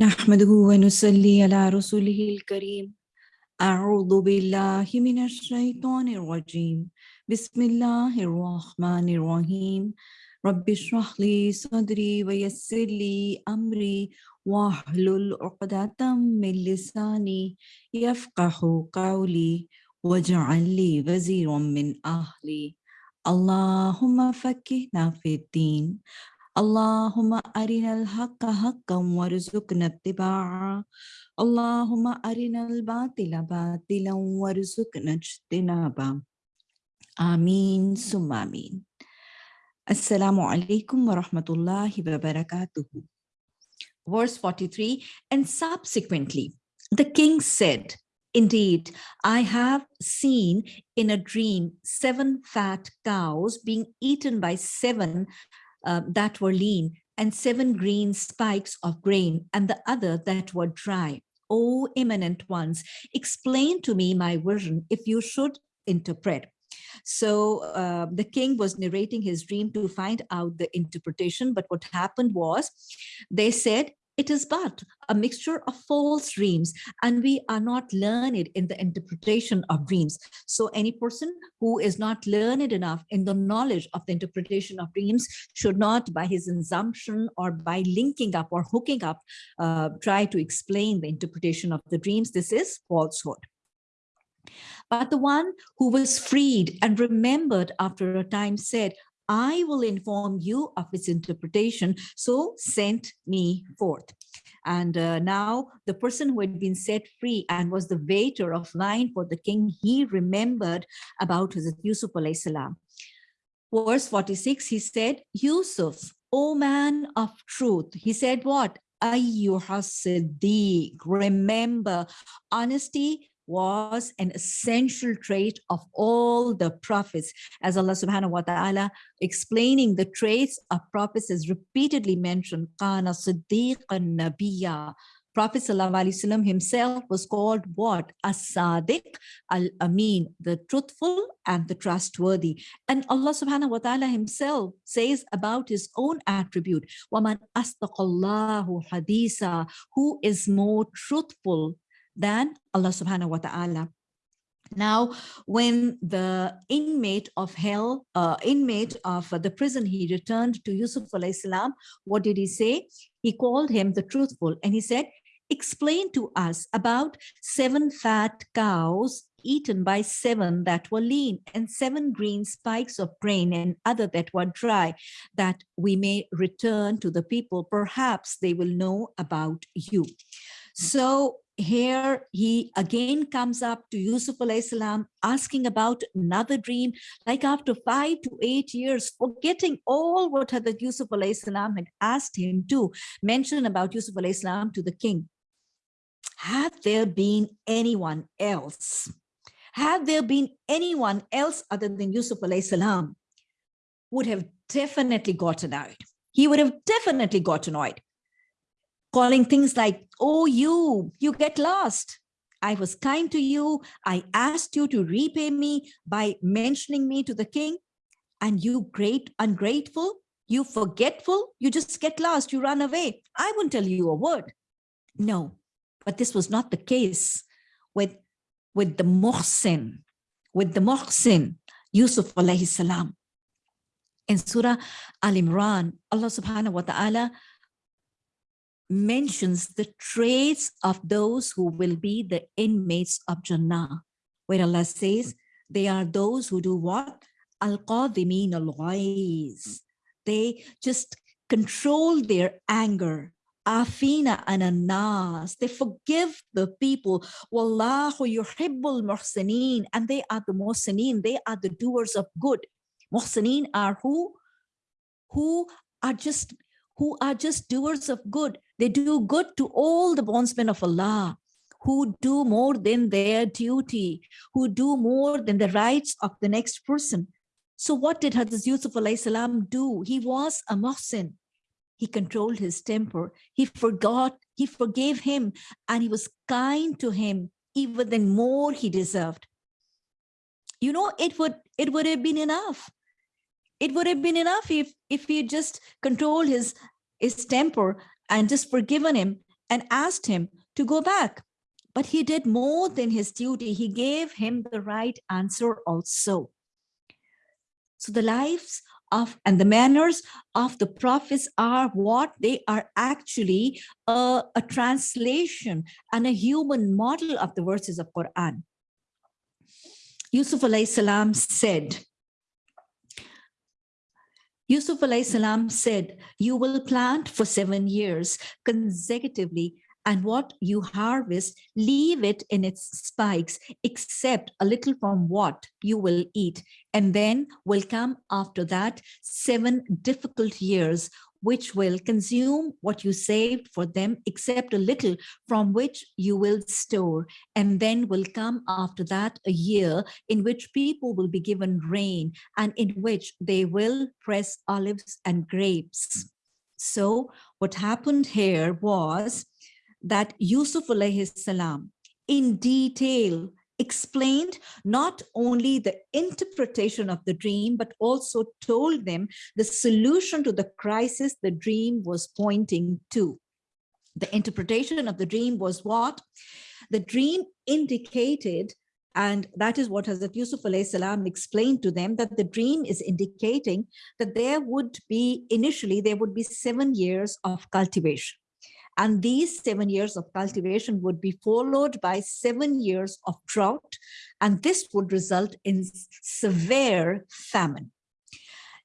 نحمده ونصلي على رسوله الكريم. أعوذ بالله من الشيطان الرجيم. بسم الله الرحمن الرحيم. رب اشرح لي صدري ويسر لي أمري واحلل عقدة من لساني يفقه قولي واجعل لي وزيرا من أهلي. اللهم فكهنا في الدين. اللهم أرنا الحق حقا وارزقنا اتباعه اللهم أرنا الباطل باطلا وارزقنا اجتنابه آمين ثم آمين Assalamu alaikum wa rahmatullahi wa barakatuhu. Verse 43, and subsequently, the king said, Indeed, I have seen in a dream seven fat cows being eaten by seven uh, that were lean and seven green spikes of grain and the other that were dry. O eminent ones, explain to me my vision if you should interpret. So uh, the king was narrating his dream to find out the interpretation. But what happened was they said, it is but a mixture of false dreams and we are not learned in the interpretation of dreams. So any person who is not learned enough in the knowledge of the interpretation of dreams should not by his assumption or by linking up or hooking up uh, try to explain the interpretation of the dreams. This is falsehood. But the one who was freed and remembered after a time said I will inform you of its interpretation, so sent me forth. And uh, now the person who had been set free and was the waiter of wine for the king, he remembered about Hazrat Yusuf alayhi salam. Verse 46, he said, Yusuf, O man of truth, he said what? Ayyuha Siddiq, remember, honesty was an essential trait of all the prophets as Allah subhanahu wa ta'ala explaining the traits of prophets is repeatedly mentioned kana siddiqan nabiyya Prophet ﷺ himself was called what? As-Sadiq al-Amin, the truthful and the trustworthy. And Allah subhanahu wa ta'ala himself says about his own attribute, وَمَنْ أَصْدَقَ اللَّهُ حَدِيثًا Who is more truthful than Allah subhanahu wa ta'ala. Now, when the inmate of hell, uh, inmate of the prison, he returned to Yusuf salam, what did he say? He called him the truthful and he said, explain to us about seven fat cows eaten by seven that were lean and seven green spikes of grain and other that were dry, that we may return to the people. Perhaps they will know about you. So here he again comes up to Yusuf salam asking about another dream, like after five to eight years, forgetting all what Hadrat Yusuf salam had asked him to mention about Yusuf salam to the king. Had there been anyone else? Had there been anyone else other than Yusuf salam would have definitely gotten out. He would have definitely gotten annoyed calling things like, oh, you, you get lost. I was kind to you. I asked you to repay me by mentioning me to the king. And you great ungrateful, you forgetful, you just get lost, you run away. I won't tell you a word. No, but this was not the case with, with the Muhsin, with the Muhsin, Yusuf alayhi salam. In Surah Al-Imran, Allah subhanahu wa ta'ala mentions the traits of those who will be the inmates of Jannah, where Allah says they are those who do what? Al-Qadimin al They just control their anger. Afina ananas. They forgive the people. Wallahu yuhibbul muhsinin. And they are the muhsinin. They are the doers of good. Muhsinin are who? Who are just who are just doers of good. They do good to all the bondsmen of Allah who do more than their duty, who do more than the rights of the next person. So what did Hazrat Yusuf salam do? He was a muhsin. He controlled his temper. He forgot, he forgave him, and he was kind to him even than more he deserved. You know, it would it would have been enough it would have been enough if if he just controlled his his temper and just forgiven him and asked him to go back. But he did more than his duty. He gave him the right answer also. So the lives of and the manners of the prophets are what they are actually a, a translation and a human model of the verses of Quran. Yusuf alayhi salam said, Yusuf salam said, you will plant for seven years consecutively and what you harvest, leave it in its spikes, except a little from what you will eat. And then will come after that seven difficult years, which will consume what you saved for them, except a little from which you will store. And then will come after that a year in which people will be given rain and in which they will press olives and grapes. So what happened here was that Yusuf alayhi salam in detail explained not only the interpretation of the dream, but also told them the solution to the crisis the dream was pointing to. The interpretation of the dream was what? The dream indicated, and that is what Hazrat Yusuf salam explained to them, that the dream is indicating that there would be, initially, there would be seven years of cultivation. And these seven years of cultivation would be followed by seven years of drought, and this would result in severe famine.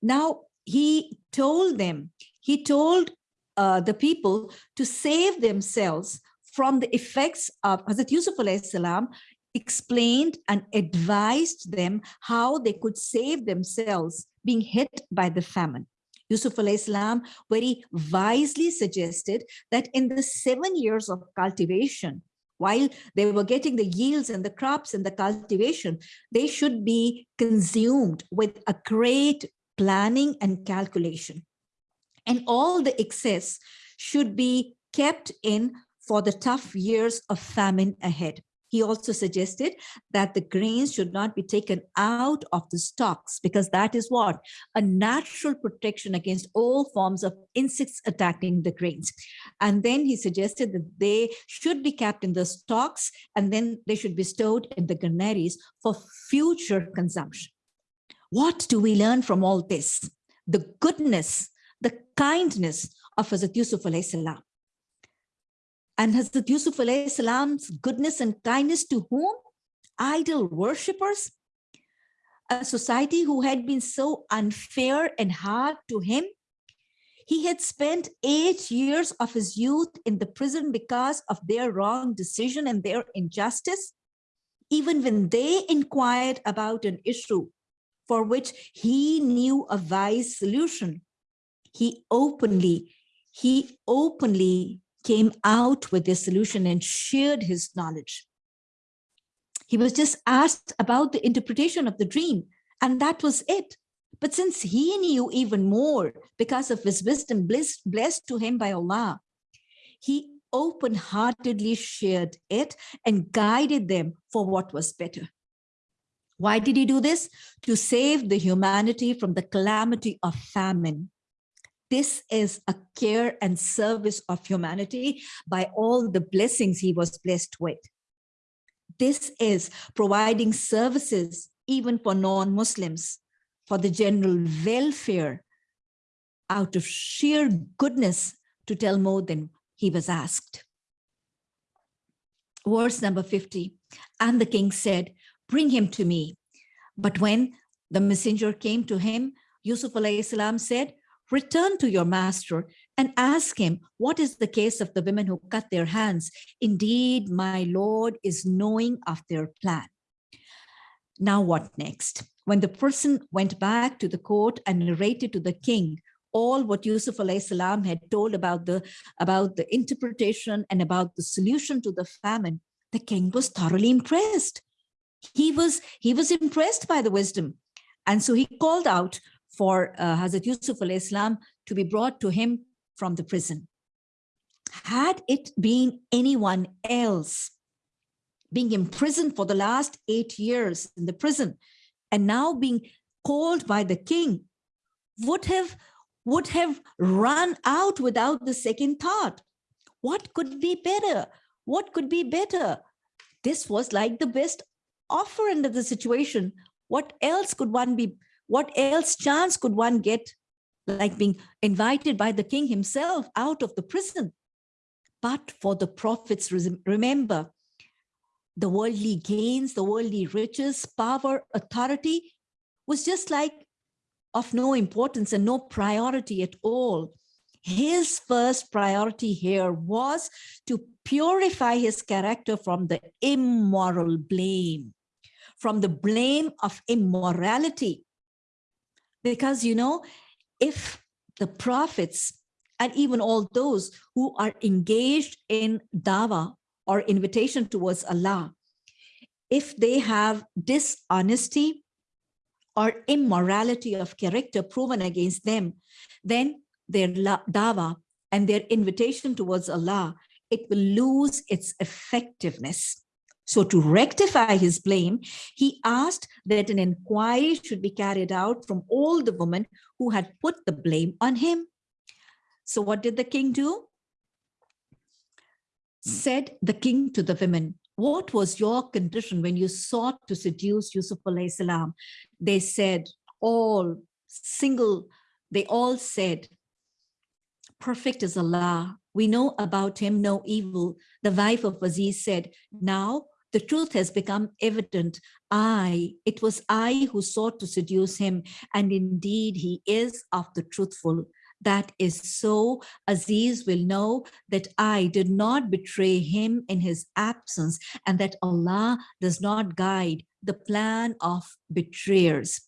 Now, he told them, he told uh, the people to save themselves from the effects of Hazrat Yusuf salam explained and advised them how they could save themselves being hit by the famine. Yusuf Islam, very wisely suggested that in the seven years of cultivation, while they were getting the yields and the crops and the cultivation, they should be consumed with a great planning and calculation. And all the excess should be kept in for the tough years of famine ahead. He also suggested that the grains should not be taken out of the stocks because that is what? A natural protection against all forms of insects attacking the grains. And then he suggested that they should be kept in the stocks and then they should be stored in the granaries for future consumption. What do we learn from all this? The goodness, the kindness of Hazrat Yusuf alayhi salam and Hazrat Yusuf salam's goodness and kindness to whom? Idol worshippers, a society who had been so unfair and hard to him. He had spent eight years of his youth in the prison because of their wrong decision and their injustice. Even when they inquired about an issue for which he knew a wise solution, he openly, he openly came out with this solution and shared his knowledge. He was just asked about the interpretation of the dream, and that was it. But since he knew even more because of his wisdom blessed, blessed to him by Allah, he open-heartedly shared it and guided them for what was better. Why did he do this? To save the humanity from the calamity of famine. This is a care and service of humanity by all the blessings he was blessed with. This is providing services even for non-Muslims, for the general welfare, out of sheer goodness to tell more than he was asked. Verse number 50, and the king said, bring him to me. But when the messenger came to him, Yusuf said, return to your master and ask him, what is the case of the women who cut their hands? Indeed, my Lord is knowing of their plan. Now what next? When the person went back to the court and narrated to the king all what Yusuf salam had told about the, about the interpretation and about the solution to the famine, the king was thoroughly impressed. He was, he was impressed by the wisdom. And so he called out for uh, Hazrat Yusuf al-Islam to be brought to him from the prison. Had it been anyone else being imprisoned for the last eight years in the prison and now being called by the king would have would have run out without the second thought What could be better? What could be better? This was like the best offer under the situation. What else could one be? What else chance could one get? Like being invited by the king himself out of the prison. But for the prophets, remember, the worldly gains, the worldly riches, power, authority was just like of no importance and no priority at all. His first priority here was to purify his character from the immoral blame, from the blame of immorality. Because, you know, if the prophets and even all those who are engaged in dawa or invitation towards Allah, if they have dishonesty or immorality of character proven against them, then their dawa and their invitation towards Allah, it will lose its effectiveness. So to rectify his blame, he asked that an inquiry should be carried out from all the women who had put the blame on him. So what did the king do? Said the king to the women, what was your condition when you sought to seduce Yusuf salam? They said, all single, they all said, perfect is Allah. We know about him no evil. The wife of Aziz said, now the truth has become evident. I, it was I who sought to seduce him, and indeed he is of the truthful. That is so, Aziz will know that I did not betray him in his absence, and that Allah does not guide the plan of betrayers.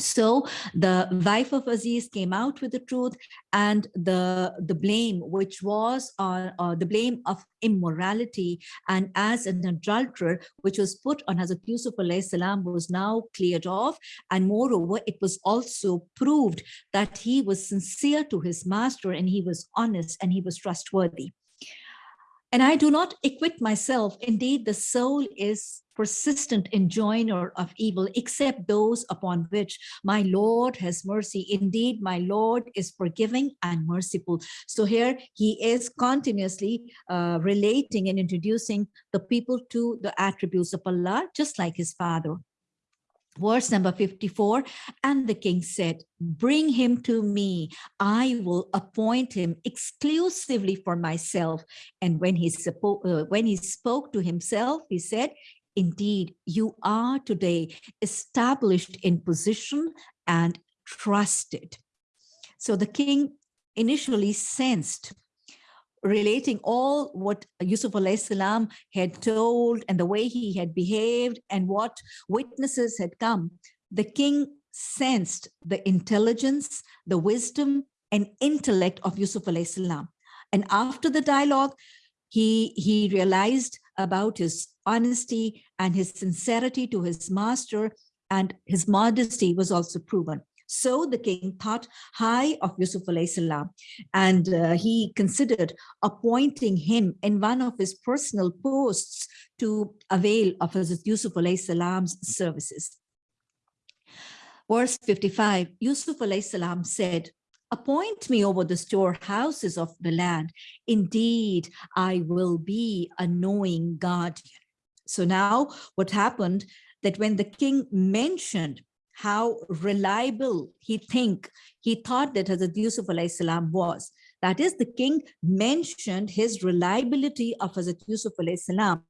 So the wife of Aziz came out with the truth and the, the blame, which was uh, uh, the blame of immorality and as an adulterer, which was put on Hazrat Yusuf salam was now cleared off. And moreover, it was also proved that he was sincere to his master and he was honest and he was trustworthy. And I do not acquit myself. Indeed, the soul is persistent enjoiner of evil, except those upon which my Lord has mercy. Indeed, my Lord is forgiving and merciful. So here he is continuously uh, relating and introducing the people to the attributes of Allah, just like his father. Verse number 54, and the king said, bring him to me. I will appoint him exclusively for myself. And when he, uh, when he spoke to himself, he said, indeed, you are today established in position and trusted. So the king initially sensed relating all what Yusuf salam had told and the way he had behaved and what witnesses had come, the king sensed the intelligence, the wisdom and intellect of Yusuf salam. And after the dialogue, he, he realized about his honesty and his sincerity to his master and his modesty was also proven. So the king thought high of Yusuf salam, and uh, he considered appointing him in one of his personal posts to avail of Yusuf salam's services. Verse 55, Yusuf salam said, appoint me over the storehouses of the land. Indeed, I will be a knowing guardian. So now what happened that when the king mentioned how reliable he think he thought that Hazrat Yusuf salam was. That is, the king mentioned his reliability of Hazrat Yusuf salam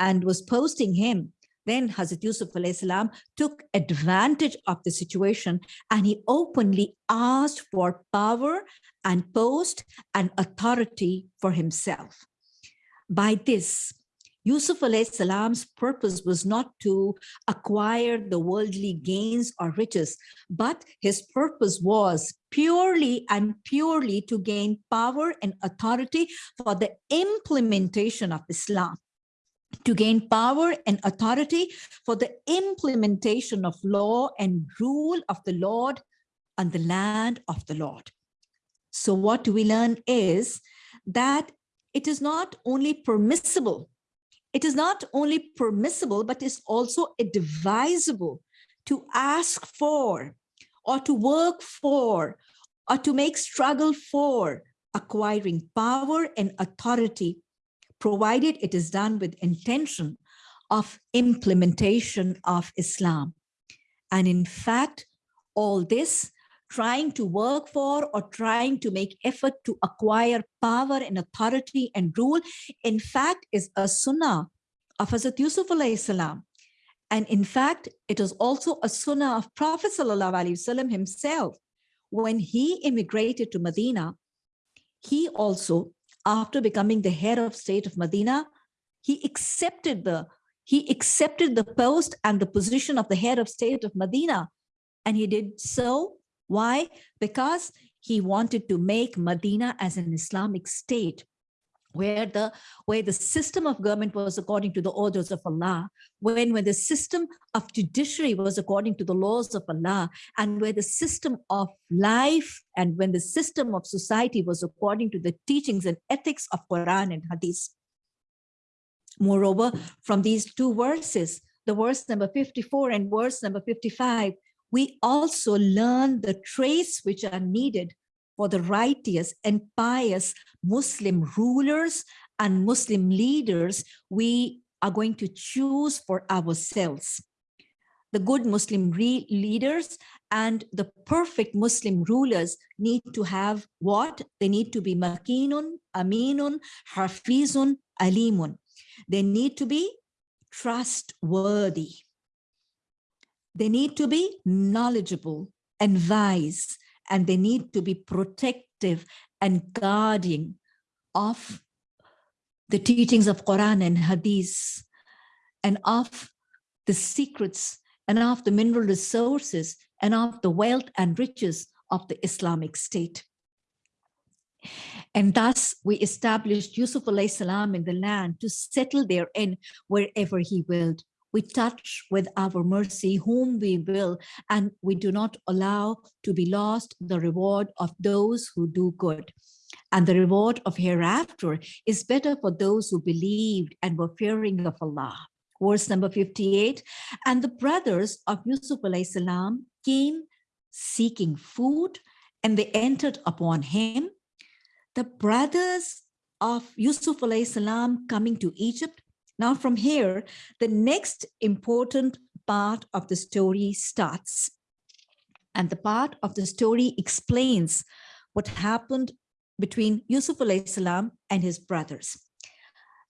and was posting him. Then Hazrat Yusuf salam took advantage of the situation and he openly asked for power and post and authority for himself. By this, Yusuf salam's purpose was not to acquire the worldly gains or riches, but his purpose was purely and purely to gain power and authority for the implementation of Islam to gain power and authority for the implementation of law and rule of the Lord on the land of the Lord. So what we learn is that it is not only permissible it is not only permissible, but is also advisable to ask for or to work for or to make struggle for acquiring power and authority, provided it is done with intention of implementation of Islam. And in fact, all this trying to work for or trying to make effort to acquire power and authority and rule, in fact, is a sunnah of Hazrat Yusuf salam. And in fact, it is also a sunnah of Prophet Wasallam himself. When he immigrated to Medina, he also, after becoming the head of state of Medina, he accepted the he accepted the post and the position of the head of state of Medina. And he did so why? Because he wanted to make Medina as an Islamic state where the where the system of government was according to the orders of Allah, when when the system of judiciary was according to the laws of Allah, and where the system of life and when the system of society was according to the teachings and ethics of Quran and Hadith. Moreover, from these two verses, the verse number 54 and verse number 55, we also learn the traits which are needed for the righteous and pious Muslim rulers and Muslim leaders we are going to choose for ourselves. The good Muslim leaders and the perfect Muslim rulers need to have what? They need to be makinun, aminun, hafizun, alimun. They need to be trustworthy. They need to be knowledgeable and wise, and they need to be protective and guarding of the teachings of Quran and Hadith and of the secrets and of the mineral resources and of the wealth and riches of the Islamic State. And thus we established Yusuf salam in the land to settle therein wherever he willed we touch with our mercy whom we will, and we do not allow to be lost the reward of those who do good. And the reward of hereafter is better for those who believed and were fearing of Allah. Verse number 58, and the brothers of Yusuf salam came seeking food and they entered upon him. The brothers of Yusuf salam coming to Egypt now from here, the next important part of the story starts. And the part of the story explains what happened between Yusuf salam and his brothers.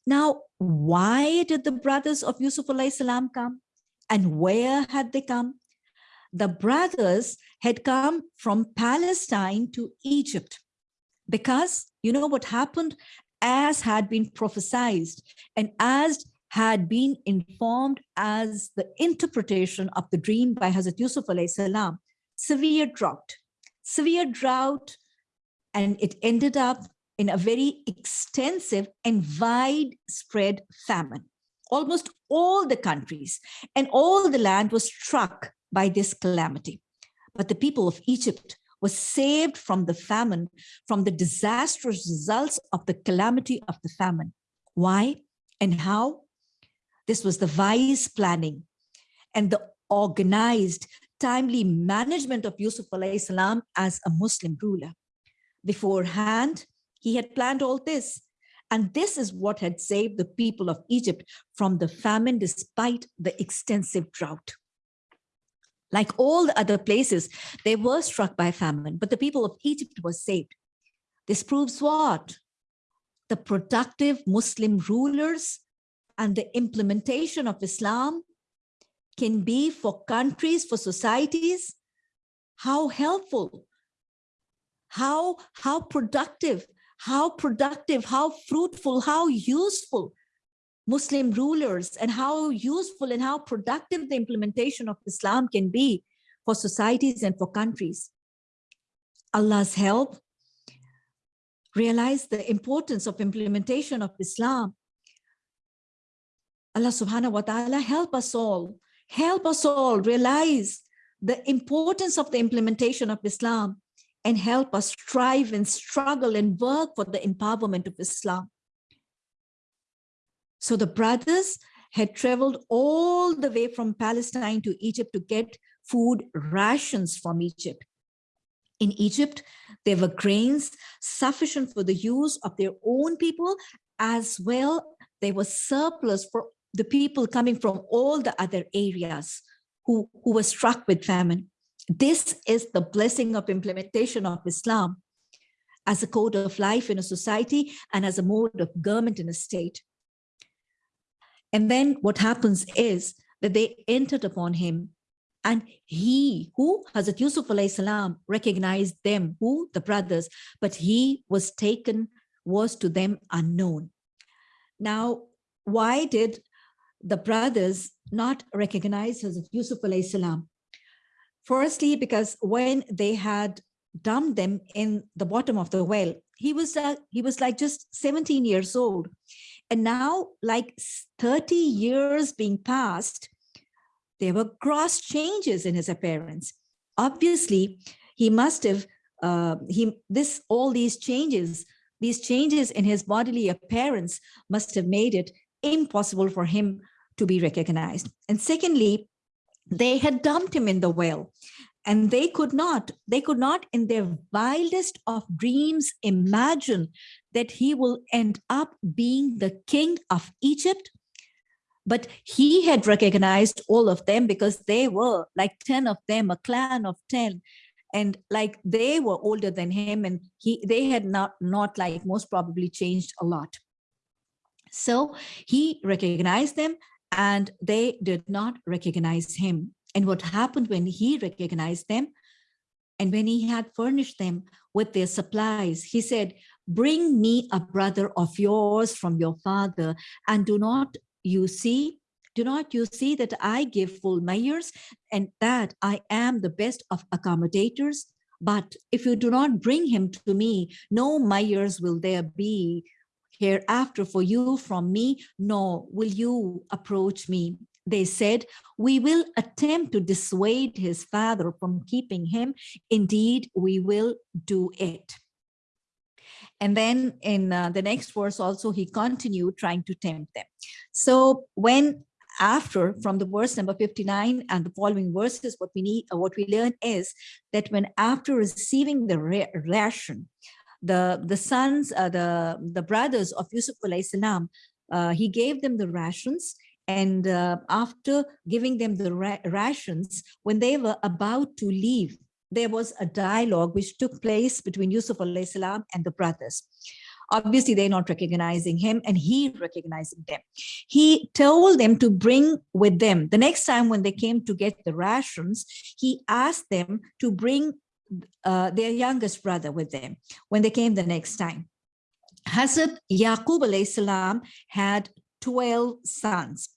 Now, why did the brothers of Yusuf salam come? And where had they come? The brothers had come from Palestine to Egypt because you know what happened as had been prophesied and as had been informed as the interpretation of the dream by Hazrat Yusuf salam, severe drought, severe drought, and it ended up in a very extensive and widespread famine. Almost all the countries and all the land was struck by this calamity. But the people of Egypt was saved from the famine, from the disastrous results of the calamity of the famine. Why and how? This was the wise planning and the organized, timely management of Yusuf salam as a Muslim ruler. Beforehand, he had planned all this. And this is what had saved the people of Egypt from the famine despite the extensive drought. Like all the other places, they were struck by famine, but the people of Egypt were saved. This proves what? The productive Muslim rulers and the implementation of Islam can be for countries, for societies, how helpful, how, how productive, how productive, how fruitful, how useful Muslim rulers and how useful and how productive the implementation of Islam can be for societies and for countries. Allah's help, realize the importance of implementation of Islam. Allah subhanahu wa ta'ala help us all, help us all realize the importance of the implementation of Islam and help us strive and struggle and work for the empowerment of Islam. So the brothers had traveled all the way from Palestine to Egypt to get food rations from Egypt. In Egypt, there were grains sufficient for the use of their own people, as well there was surplus for the people coming from all the other areas who, who were struck with famine. This is the blessing of implementation of Islam as a code of life in a society and as a mode of government in a state. And then what happens is that they entered upon him and he who Hazrat Yusuf salam recognized them, who the brothers, but he was taken, was to them unknown. Now, why did the brothers not recognize Hazrat Yusuf salam? Firstly, because when they had dumped them in the bottom of the well, he was uh, he was like just 17 years old. And now like 30 years being passed, there were gross changes in his appearance. Obviously, he must have, uh, he this all these changes, these changes in his bodily appearance must have made it impossible for him to be recognized. And secondly, they had dumped him in the well and they could not, they could not in their wildest of dreams imagine that he will end up being the king of Egypt but he had recognized all of them because they were like 10 of them, a clan of 10. And like they were older than him and he they had not, not like most probably changed a lot. So he recognized them and they did not recognize him. And what happened when he recognized them and when he had furnished them with their supplies, he said, bring me a brother of yours from your father and do not you see, do not you see that I give full measures and that I am the best of accommodators? But if you do not bring him to me, no measures will there be hereafter for you from me, nor will you approach me. They said, we will attempt to dissuade his father from keeping him. Indeed, we will do it. And then in uh, the next verse also, he continued trying to tempt them. So when after from the verse number 59 and the following verses, what we need, what we learn is that when after receiving the ration, the the sons, uh, the the brothers of Yusuf salam, uh, he gave them the rations and uh, after giving them the ra rations, when they were about to leave, there was a dialogue which took place between Yusuf salam and the brothers. Obviously, they're not recognizing him and he recognizing them. He told them to bring with them. The next time when they came to get the rations, he asked them to bring uh, their youngest brother with them when they came the next time. Hazrat Yaqub salam had 12 sons,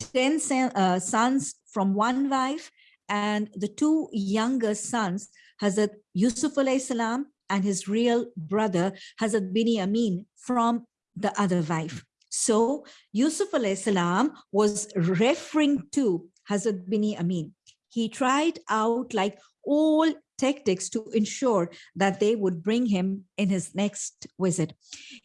10 uh, sons from one wife and the two younger sons, Hazrat Yusuf alayhi salam and his real brother, Hazrat Binyamin from the other wife. So Yusuf alayhi salam was referring to Hazrat Binyamin. He tried out like all tactics to ensure that they would bring him in his next visit.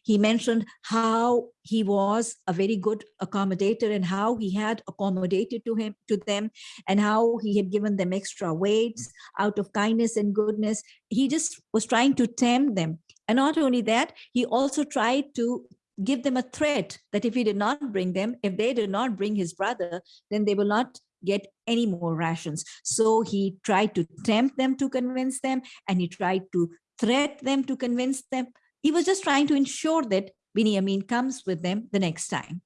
He mentioned how he was a very good accommodator and how he had accommodated to him to them and how he had given them extra weights out of kindness and goodness. He just was trying to tempt them. And not only that, he also tried to give them a threat that if he did not bring them, if they did not bring his brother, then they will not get any more rations. So he tried to tempt them to convince them and he tried to threat them to convince them. He was just trying to ensure that Binyamin comes with them the next time.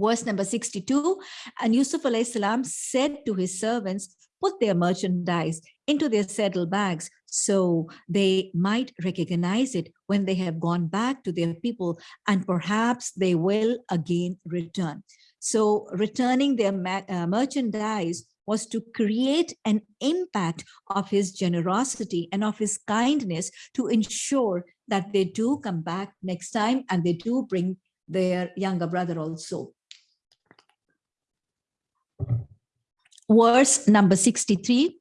Verse number 62, and Yusuf salam said to his servants, put their merchandise into their saddle bags so they might recognize it when they have gone back to their people and perhaps they will again return. So returning their uh, merchandise was to create an impact of his generosity and of his kindness to ensure that they do come back next time and they do bring their younger brother also. Verse number 63.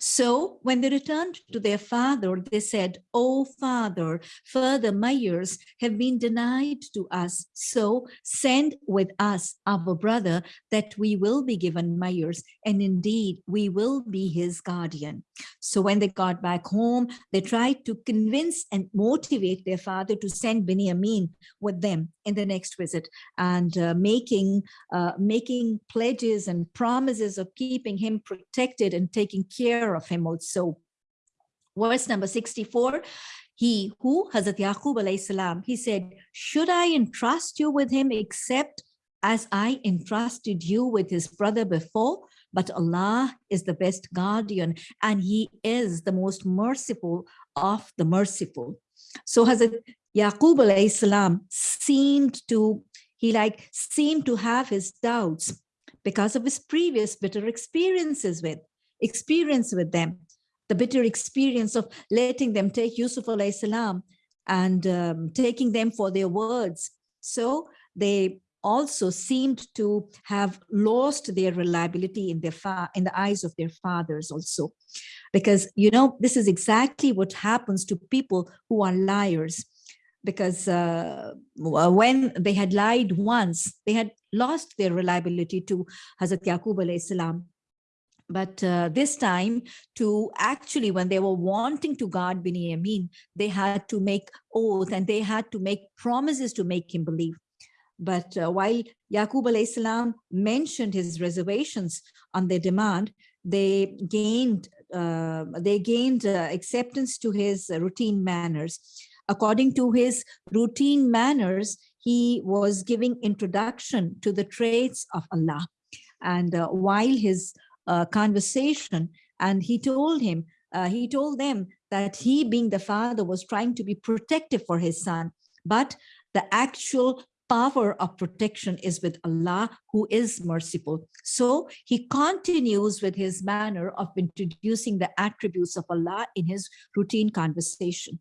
So when they returned to their father, they said, Oh, father, further mayors have been denied to us. So send with us our brother that we will be given mayors. And indeed, we will be his guardian. So when they got back home, they tried to convince and motivate their father to send Benjamin with them in the next visit and uh, making, uh, making pledges and promises of keeping him protected and taking care of him also. Verse number 64, he who, Hazrat Yaqub alayhi salam, he said, should I entrust you with him except as I entrusted you with his brother before? But Allah is the best guardian and he is the most merciful of the merciful. So Hazrat Yaqub alayhi salam seemed to, he like seemed to have his doubts because of his previous bitter experiences with, experience with them, the bitter experience of letting them take Yusuf alayhi salam and um, taking them for their words. So they also seemed to have lost their reliability in their in the eyes of their fathers also. Because you know this is exactly what happens to people who are liars. Because uh, when they had lied once they had lost their reliability to Hazrat Yaqub salam. But uh, this time to actually when they were wanting to guard Binyamin, they had to make oath and they had to make promises to make him believe but uh, while Yaqub salam mentioned his reservations on their demand, they gained uh, they gained uh, acceptance to his routine manners. According to his routine manners, he was giving introduction to the traits of Allah. And uh, while his uh, conversation, and he told him, uh, he told them that he being the father was trying to be protective for his son, but the actual power of protection is with Allah, who is merciful. So he continues with his manner of introducing the attributes of Allah in his routine conversation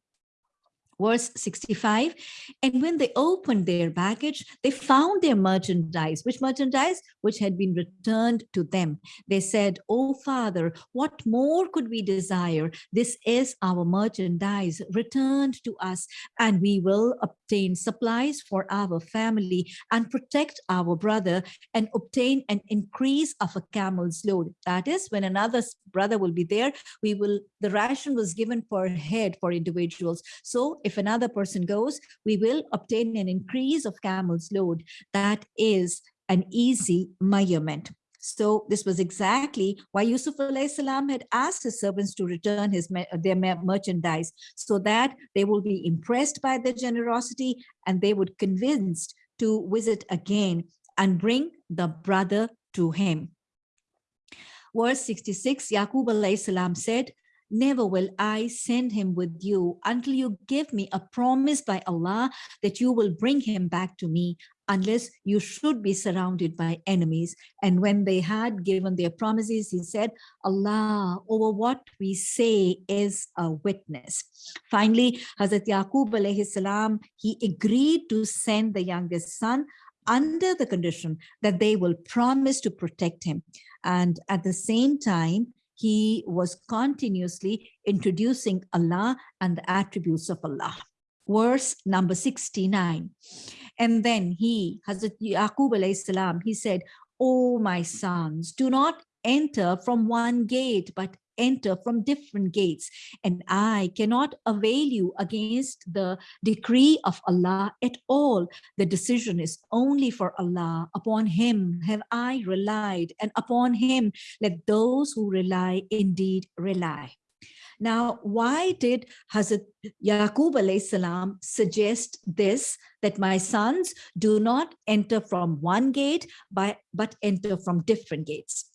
verse 65 and when they opened their baggage they found their merchandise. Which merchandise? Which had been returned to them. They said oh father what more could we desire? This is our merchandise returned to us and we will obtain supplies for our family and protect our brother and obtain an increase of a camel's load. That is when another brother will be there we will the ration was given per head for individuals. So if another person goes, we will obtain an increase of camel's load. That is an easy measurement. So this was exactly why Yusuf salam had asked his servants to return his their merchandise so that they will be impressed by their generosity and they would convinced to visit again and bring the brother to him. Verse 66, Yaqub salam said, never will I send him with you until you give me a promise by Allah that you will bring him back to me unless you should be surrounded by enemies. And when they had given their promises, he said, Allah over what we say is a witness. Finally, Hazrat Yaqub alayhi salam, he agreed to send the youngest son under the condition that they will promise to protect him. And at the same time, he was continuously introducing Allah and the attributes of Allah. Verse number 69. And then he, Hazrat Yaqub salam, he said, Oh, my sons, do not enter from one gate, but enter from different gates. And I cannot avail you against the decree of Allah at all. The decision is only for Allah. Upon him have I relied, and upon him let those who rely indeed rely. Now, why did Hazrat Yaqub suggest this, that my sons do not enter from one gate, but, but enter from different gates?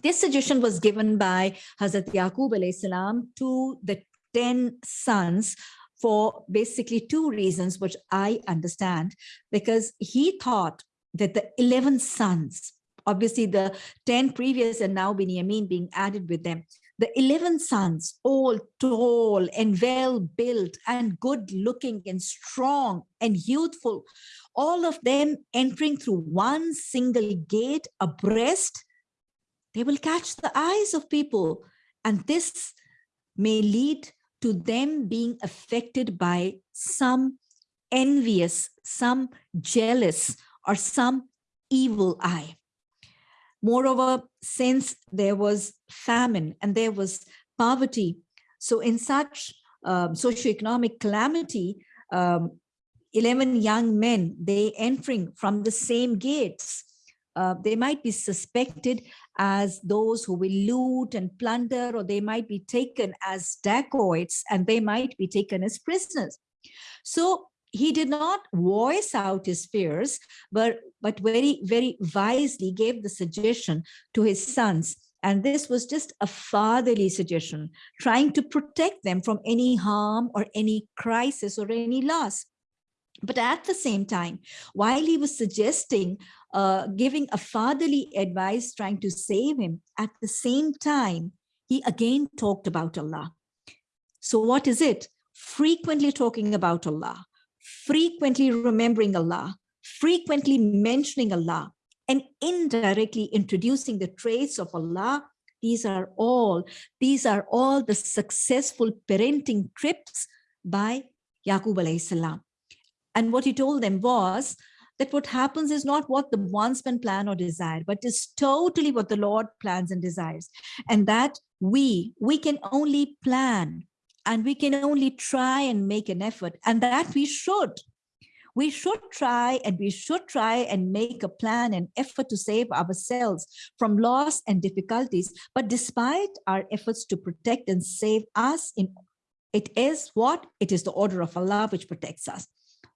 This suggestion was given by Hazrat Yaqub salam to the 10 sons for basically two reasons, which I understand, because he thought that the 11 sons, obviously the 10 previous and now Binyamin being added with them, the 11 sons, all tall and well built and good looking and strong and youthful, all of them entering through one single gate abreast they will catch the eyes of people And this may lead to them being affected by some envious, some jealous, or some evil eye. Moreover, since there was famine and there was poverty, so in such um, socioeconomic calamity, um, 11 young men, they entering from the same gates, uh, they might be suspected as those who will loot and plunder, or they might be taken as dacoits and they might be taken as prisoners. So he did not voice out his fears, but, but very, very wisely gave the suggestion to his sons. And this was just a fatherly suggestion, trying to protect them from any harm or any crisis or any loss. But at the same time, while he was suggesting, uh, giving a fatherly advice, trying to save him, at the same time, he again talked about Allah. So what is it? Frequently talking about Allah, frequently remembering Allah, frequently mentioning Allah, and indirectly introducing the traits of Allah. These are all, these are all the successful parenting trips by Yaqub alayhi salam. And what he told them was that what happens is not what the bondsman plan or desire, but is totally what the Lord plans and desires. And that we, we can only plan and we can only try and make an effort and that we should. We should try and we should try and make a plan and effort to save ourselves from loss and difficulties. But despite our efforts to protect and save us, in it is what? It is the order of Allah which protects us.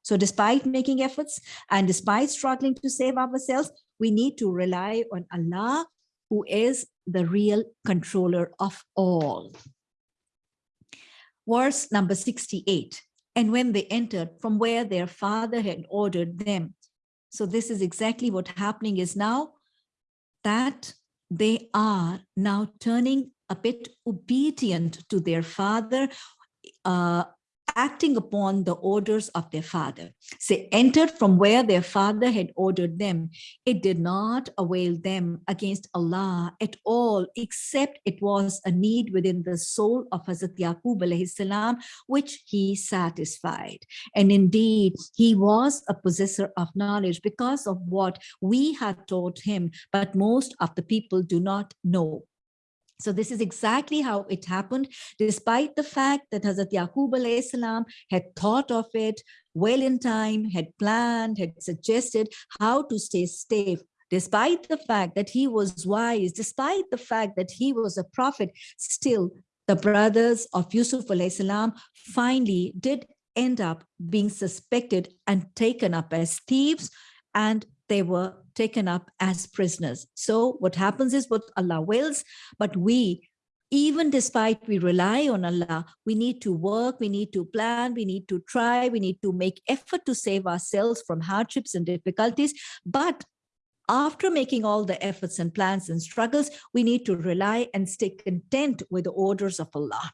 So despite making efforts and despite struggling to save ourselves, we need to rely on Allah, who is the real controller of all. Verse number 68 and when they entered from where their father had ordered them. So this is exactly what happening is now that they are now turning a bit obedient to their father uh, acting upon the orders of their father. They entered from where their father had ordered them. It did not avail them against Allah at all, except it was a need within the soul of Hazrat Yaqub salam, which he satisfied. And indeed, he was a possessor of knowledge because of what we had taught him, but most of the people do not know. So this is exactly how it happened, despite the fact that Hazrat Yaqub salam had thought of it well in time, had planned, had suggested how to stay safe, despite the fact that he was wise, despite the fact that he was a prophet, still the brothers of Yusuf salam finally did end up being suspected and taken up as thieves and they were taken up as prisoners. So what happens is what Allah wills, but we, even despite we rely on Allah, we need to work, we need to plan, we need to try, we need to make effort to save ourselves from hardships and difficulties. But after making all the efforts and plans and struggles, we need to rely and stay content with the orders of Allah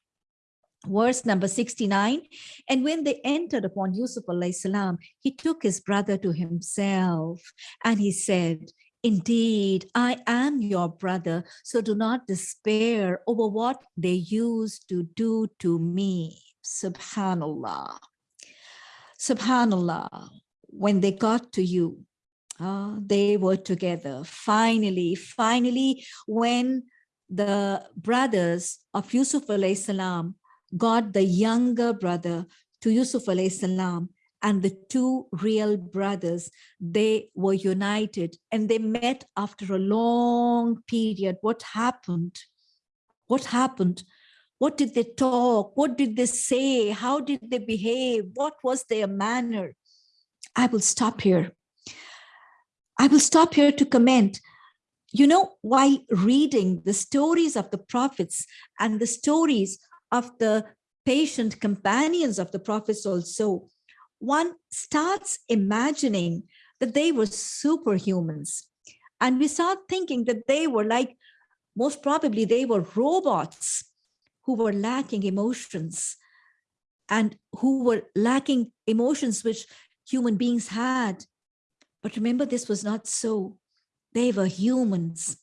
verse number 69 and when they entered upon yusuf salam he took his brother to himself and he said indeed i am your brother so do not despair over what they used to do to me subhanallah. Subhanallah. When they got to you uh, they were together. Finally finally when the brothers of yusuf alayhi salam God, the younger brother to Yusuf alayhi salam, and the two real brothers, they were united and they met after a long period. What happened? What happened? What did they talk? What did they say? How did they behave? What was their manner? I will stop here. I will stop here to comment. You know, while reading the stories of the prophets and the stories of the patient companions of the prophets also, one starts imagining that they were superhumans. And we start thinking that they were like, most probably they were robots who were lacking emotions and who were lacking emotions which human beings had. But remember, this was not so. They were humans.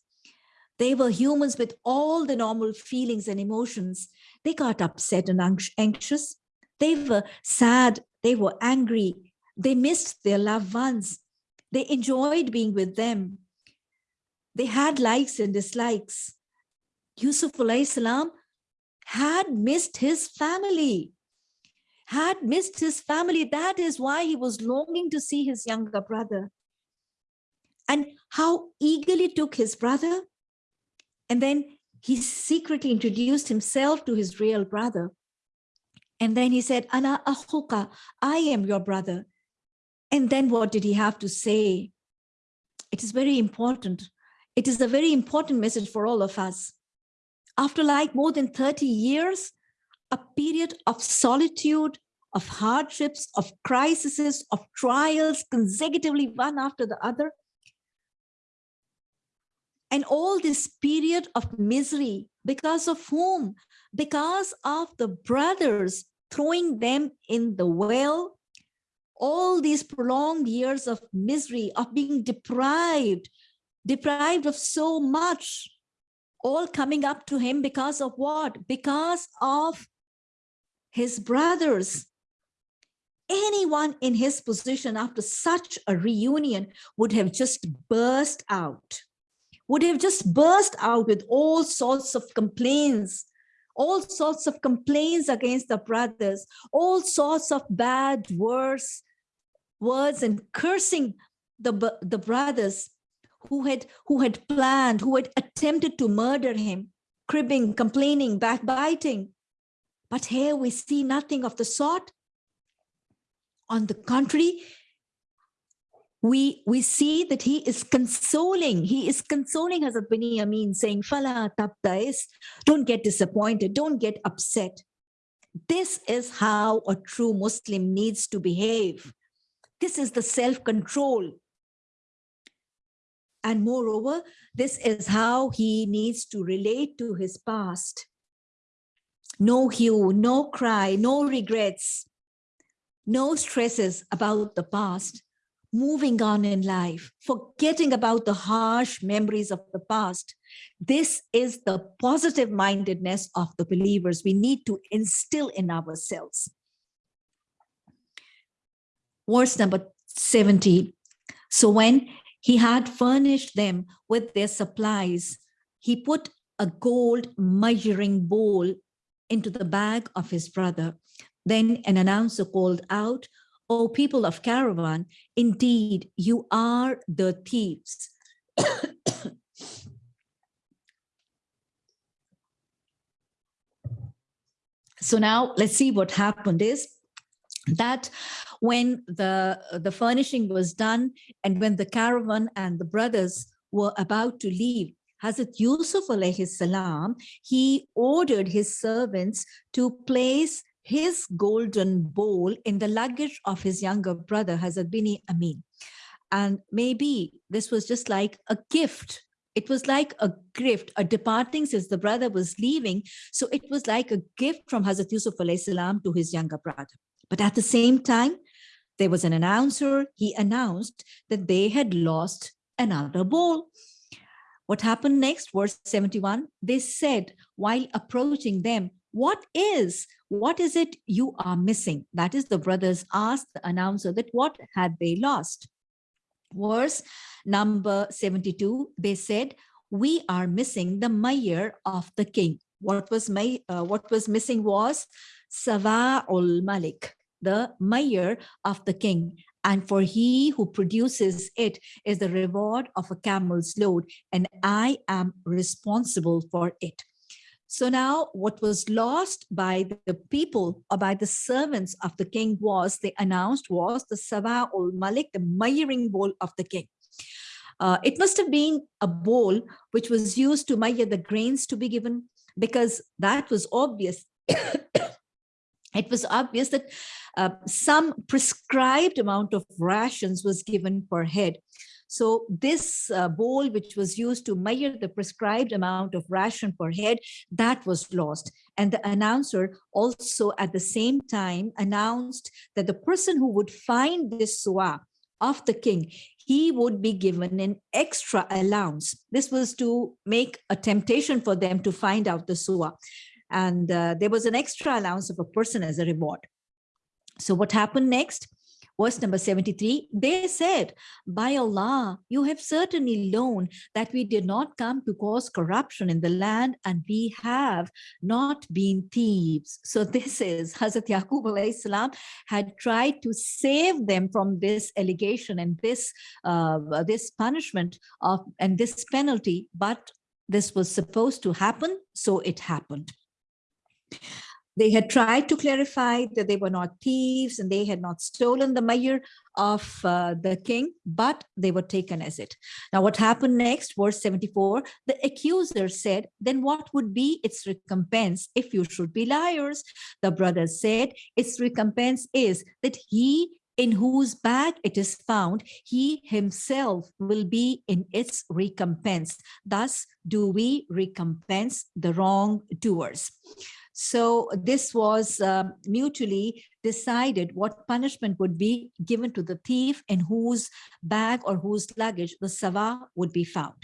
They were humans with all the normal feelings and emotions. They got upset and anxious. They were sad. They were angry. They missed their loved ones. They enjoyed being with them. They had likes and dislikes. Yusuf salam had missed his family, had missed his family. That is why he was longing to see his younger brother. And how eagerly took his brother. And then he secretly introduced himself to his real brother. And then he said, Ana ahuka, I am your brother. And then what did he have to say? It is very important. It is a very important message for all of us after like more than 30 years, a period of solitude, of hardships, of crises, of trials consecutively one after the other. And all this period of misery, because of whom? Because of the brothers throwing them in the well, all these prolonged years of misery, of being deprived, deprived of so much, all coming up to him because of what? Because of his brothers. Anyone in his position after such a reunion would have just burst out, would have just burst out with all sorts of complaints, all sorts of complaints against the brothers, all sorts of bad words, words and cursing the, the brothers who had who had planned, who had attempted to murder him, cribbing, complaining, backbiting. But here we see nothing of the sort. On the contrary, we we see that he is consoling. He is consoling Hazrat Binyamin saying fala tabtais don't get disappointed don't get upset. This is how a true muslim needs to behave. This is the self-control. And moreover, this is how he needs to relate to his past. No hue, no cry, no regrets, no stresses about the past, moving on in life, forgetting about the harsh memories of the past. This is the positive mindedness of the believers we need to instill in ourselves. Verse number 70. So when he had furnished them with their supplies. He put a gold measuring bowl into the bag of his brother. Then an announcer called out, O people of caravan, indeed you are the thieves. so now let's see what happened is that when the, the furnishing was done and when the caravan and the brothers were about to leave, Hazrat Yusuf alayhi salam, he ordered his servants to place his golden bowl in the luggage of his younger brother, Hazrat Binyamin. And maybe this was just like a gift. It was like a gift, a departing since the brother was leaving. So it was like a gift from Hazrat Yusuf salam to his younger brother. But at the same time, there was an announcer. He announced that they had lost another bowl. What happened next, verse 71, they said while approaching them, what is, what is it you are missing? That is the brothers asked the announcer that what had they lost? Verse number 72, they said, we are missing the mayor of the king. What was, my, uh, what was missing was Sawa'ul Malik, the mayor of the king. And for he who produces it is the reward of a camel's load, and I am responsible for it. So now what was lost by the people or by the servants of the king was, they announced was the Sawa ul Malik, the measuring bowl of the king. Uh, it must have been a bowl which was used to measure the grains to be given because that was obvious. it was obvious that uh, some prescribed amount of rations was given per head. So this uh, bowl, which was used to measure the prescribed amount of ration per head, that was lost. And the announcer also at the same time announced that the person who would find this suwa of the king, he would be given an extra allowance. This was to make a temptation for them to find out the suwa. And uh, there was an extra allowance of a person as a reward. So what happened next? Verse number 73, they said, by Allah, you have certainly known that we did not come to cause corruption in the land and we have not been thieves. So this is Hazrat Yaqub had tried to save them from this allegation and this, uh, this punishment of and this penalty, but this was supposed to happen, so it happened. They had tried to clarify that they were not thieves and they had not stolen the mayor of uh, the king, but they were taken as it. Now, what happened next, verse 74, the accuser said, then what would be its recompense if you should be liars? The brothers said, its recompense is that he in whose bag it is found, he himself will be in its recompense. Thus do we recompense the wrongdoers. So this was um, mutually decided what punishment would be given to the thief in whose bag or whose luggage the sawa would be found.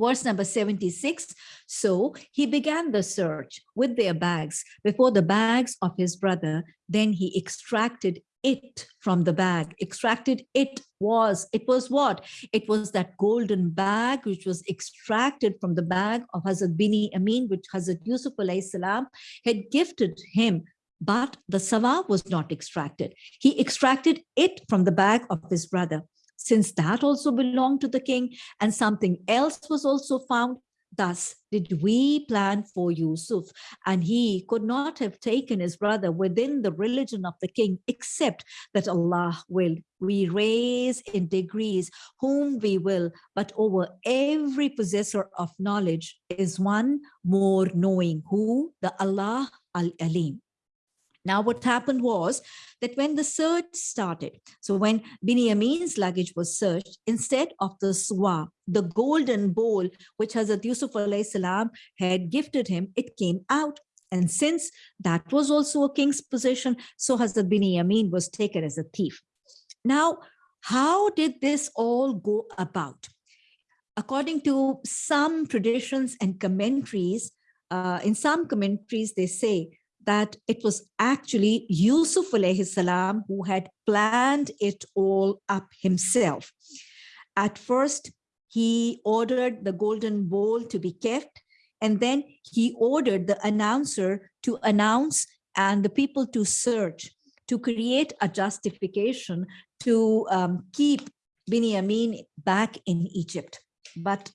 Verse number 76, so he began the search with their bags before the bags of his brother. Then he extracted it from the bag extracted it was it was what? It was that golden bag which was extracted from the bag of Hazrat Binyamin which Hazrat Yusuf salam had gifted him. But the sawa was not extracted. He extracted it from the bag of his brother. Since that also belonged to the king and something else was also found Thus did we plan for Yusuf, and he could not have taken his brother within the religion of the king, except that Allah will. We raise in degrees whom we will, but over every possessor of knowledge is one more knowing, who? The Allah Al-Alim. Now, what happened was that when the search started, so when Binyamin's luggage was searched, instead of the swa, the golden bowl, which Hazrat Yusuf salam had gifted him, it came out. And since that was also a king's possession, so Hazrat Binyamin was taken as a thief. Now, how did this all go about? According to some traditions and commentaries, uh, in some commentaries, they say that it was actually Yusuf alayhi salam who had planned it all up himself. At first, he ordered the golden bowl to be kept, and then he ordered the announcer to announce and the people to search to create a justification to um, keep Binyamin back in Egypt. But,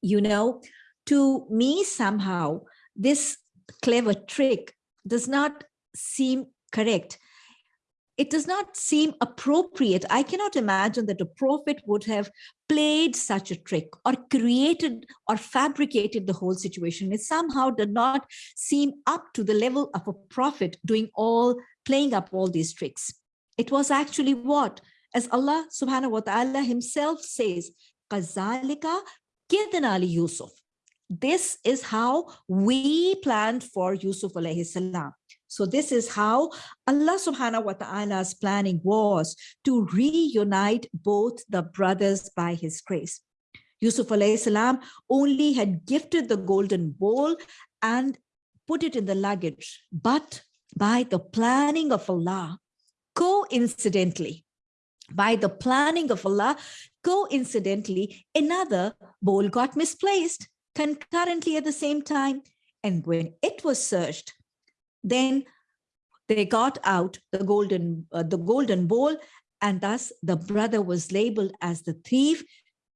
you know, to me somehow, this clever trick does not seem correct. It does not seem appropriate. I cannot imagine that a prophet would have played such a trick or created or fabricated the whole situation. It somehow did not seem up to the level of a prophet doing all, playing up all these tricks. It was actually what? As Allah subhanahu wa ta'ala himself says, Qazalika kidnali Yusuf. This is how we planned for Yusuf alayhi salam. So this is how Allah subhanahu wa ta'ala's planning was to reunite both the brothers by his grace. Yusuf alayhi salam only had gifted the golden bowl and put it in the luggage, but by the planning of Allah, coincidentally, by the planning of Allah, coincidentally, another bowl got misplaced concurrently at the same time. And when it was searched, then they got out the golden, uh, the golden bowl, and thus the brother was labeled as the thief.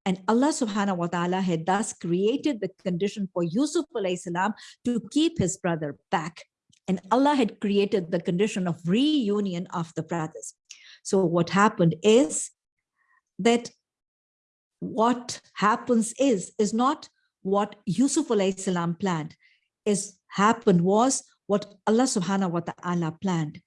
And Allah subhanahu wa ta'ala had thus created the condition for Yusuf salam to keep his brother back. And Allah had created the condition of reunion of the brothers. So what happened is that what happens is, is not what Yusuf salam planned is happened was what Allah subhanahu wa ta'ala planned.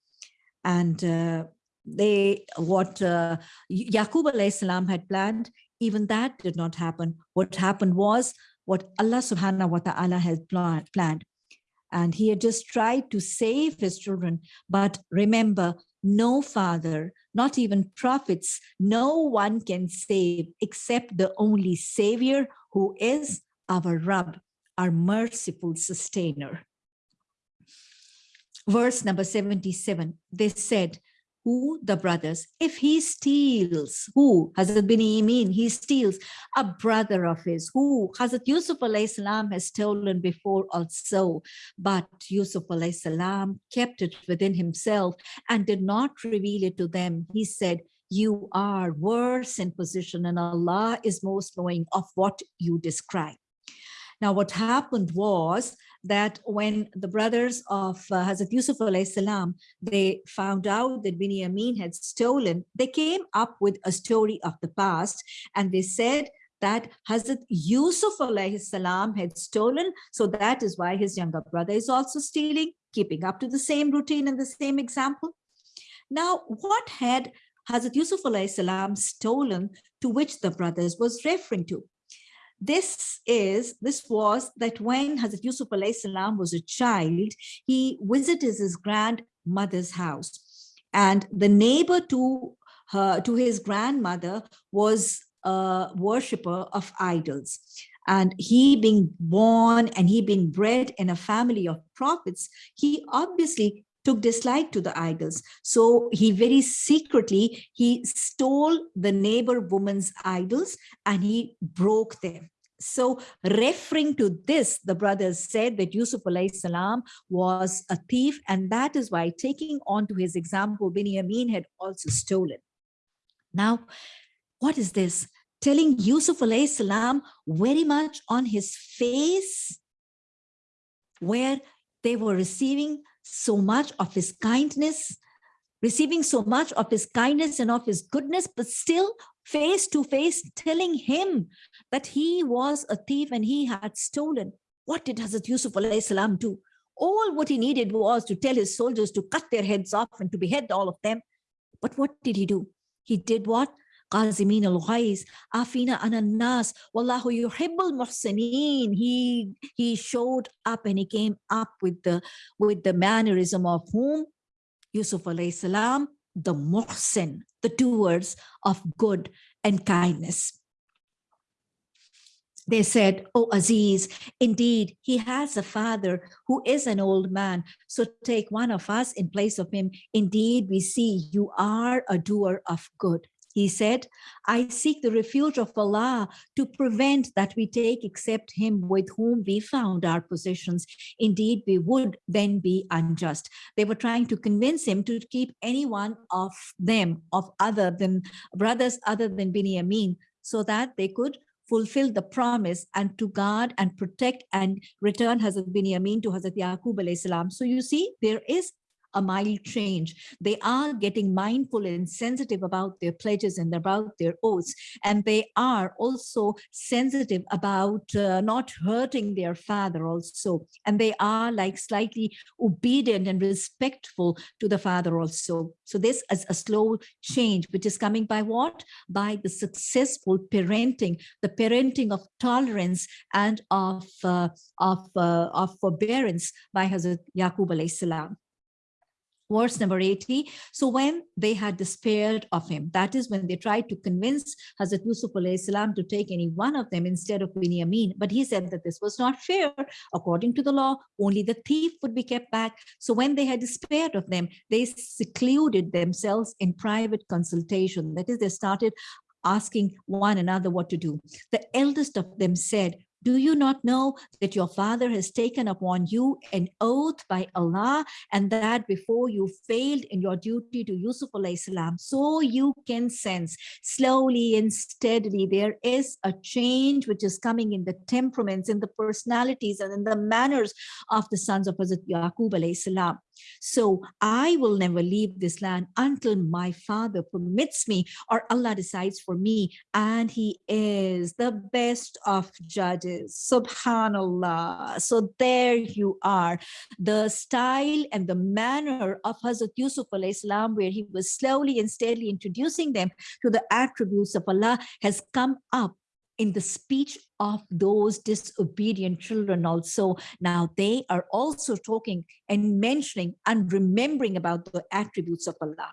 And uh, they what uh, Yaqub salam had planned, even that did not happen. What happened was what Allah subhanahu wa ta'ala had planned. And he had just tried to save his children. But remember, no father, not even prophets, no one can save except the only savior who is our Rabb, our merciful sustainer. Verse number 77, they said, who the brothers? If he steals who? Hazrat Binyamin he steals. A brother of his who? Hazrat Yusuf salam has stolen before also. But Yusuf salam kept it within himself and did not reveal it to them. He said you are worse in position and Allah is most knowing of what you describe now, what happened was that when the brothers of uh, Hazrat Yusuf salam, they found out that Binyamin had stolen, they came up with a story of the past and they said that Hazrat Yusuf salam had stolen, so that is why his younger brother is also stealing, keeping up to the same routine and the same example. Now, what had Hazrat Yusuf salam stolen to which the brothers was referring to? This is this was that when Hazrat Yusuf was a child, he visited his grandmother's house. And the neighbor to her to his grandmother was a worshipper of idols. And he being born and he being bred in a family of prophets, he obviously took dislike to the idols. So he very secretly, he stole the neighbor woman's idols and he broke them. So referring to this, the brothers said that Yusuf salam was a thief and that is why taking on to his example, Binyamin had also stolen. Now, what is this? Telling Yusuf salam very much on his face where they were receiving so much of his kindness, receiving so much of his kindness and of his goodness, but still face to face telling him that he was a thief and he had stolen. What did Hazrat Yusuf do? All what he needed was to tell his soldiers to cut their heads off and to behead all of them. But what did he do? He did what? قازمين الغيظ عافينا عن الناس والله يحب المحسنين he he showed up and he came up with the with the mannerism of whom Yusuf alayhi salam the muhsin the doers of good and kindness they said, Oh, Aziz, indeed, he has a father who is an old man. So take one of us in place of him. Indeed, we see you are a doer of good. He said, I seek the refuge of Allah to prevent that we take except him with whom we found our possessions. Indeed, we would then be unjust. They were trying to convince him to keep any one of them, of other than brothers other than Binyamin, so that they could fulfill the promise and to guard and protect and return Hazrat Binyamin to Hazrat Yaqub salam. So you see, there is a mild change. They are getting mindful and sensitive about their pledges and about their oaths. And they are also sensitive about uh, not hurting their father also. And they are like slightly obedient and respectful to the father also. So this is a slow change, which is coming by what? By the successful parenting, the parenting of tolerance and of, uh, of, uh, of forbearance by Hazrat Yaqub alayhi salam verse number 80 so when they had despaired of him that is when they tried to convince hazrat yusuf salam to take any one of them instead of binyamin but he said that this was not fair. According to the law only the thief would be kept back. So when they had despaired of them they secluded themselves in private consultation. That is they started asking one another what to do. The eldest of them said do you not know that your father has taken upon you an oath by Allah and that before you failed in your duty to Yusuf salam, so you can sense slowly and steadily there is a change which is coming in the temperaments, in the personalities and in the manners of the sons of Hazrat Yaqub salam. So I will never leave this land until my father permits me or Allah decides for me. And he is the best of judges. Subhanallah. So there you are. The style and the manner of Hazrat Yusuf salam, where he was slowly and steadily introducing them to the attributes of Allah has come up in the speech of those disobedient children also. Now they are also talking and mentioning and remembering about the attributes of Allah.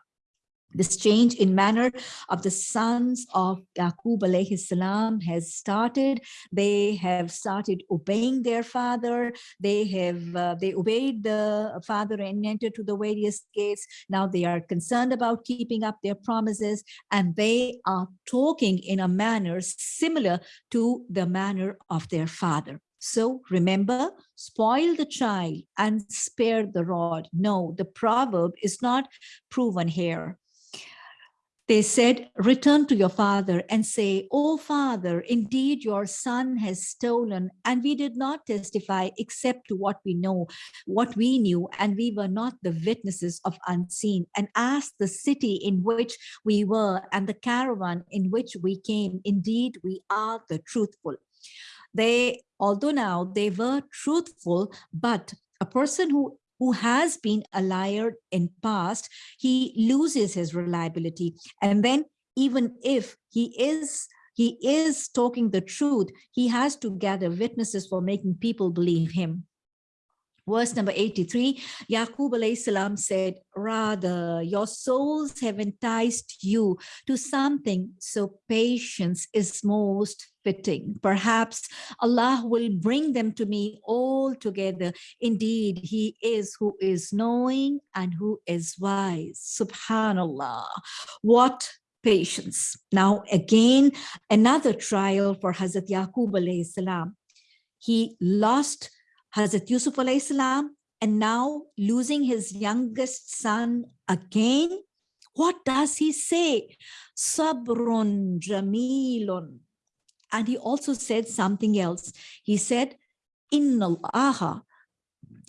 This change in manner of the sons of Yaqub alayhi salam has started. They have started obeying their father. They have uh, they obeyed the father and entered to the various gates. Now they are concerned about keeping up their promises and they are talking in a manner similar to the manner of their father. So remember, spoil the child and spare the rod. No, the proverb is not proven here. They said, return to your father and say, oh father, indeed your son has stolen and we did not testify except to what we know, what we knew, and we were not the witnesses of unseen. And ask the city in which we were and the caravan in which we came, indeed we are the truthful. They, although now they were truthful, but a person who who has been a liar in past, he loses his reliability. And then even if he is he is talking the truth, he has to gather witnesses for making people believe him. Verse number 83, Yaqub alayhi salam said, rather your souls have enticed you to something, so patience is most fitting. Perhaps Allah will bring them to me all together. Indeed, he is who is knowing and who is wise. Subhanallah. What patience. Now again, another trial for Hazrat Yaqub salam. He lost Hazrat Yusuf alayhi and now losing his youngest son again, what does he say? Sabrun jamilun. And he also said something else. He said, Inna Allah,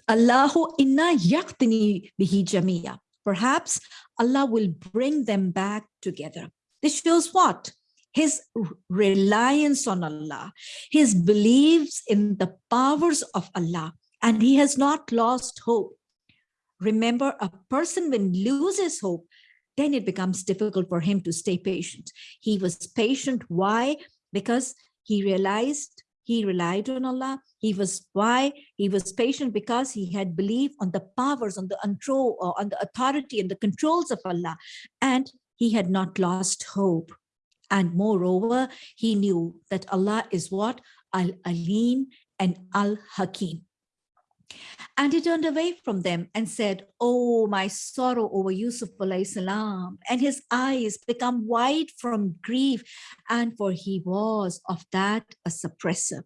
Allahu inna yaqtini bihi jamia. Perhaps Allah will bring them back together. This shows what? His reliance on Allah, his beliefs in the powers of Allah, and he has not lost hope. Remember, a person when loses hope, then it becomes difficult for him to stay patient. He was patient. Why? Because he realized he relied on Allah. He was why he was patient because he had belief on the powers, on the control, uh, on the authority and the controls of Allah, and he had not lost hope. And moreover, he knew that Allah is what? Al-Alim and Al-Hakim. And he turned away from them and said, Oh, my sorrow over Yusuf salam. And his eyes become wide from grief, and for he was of that a suppressor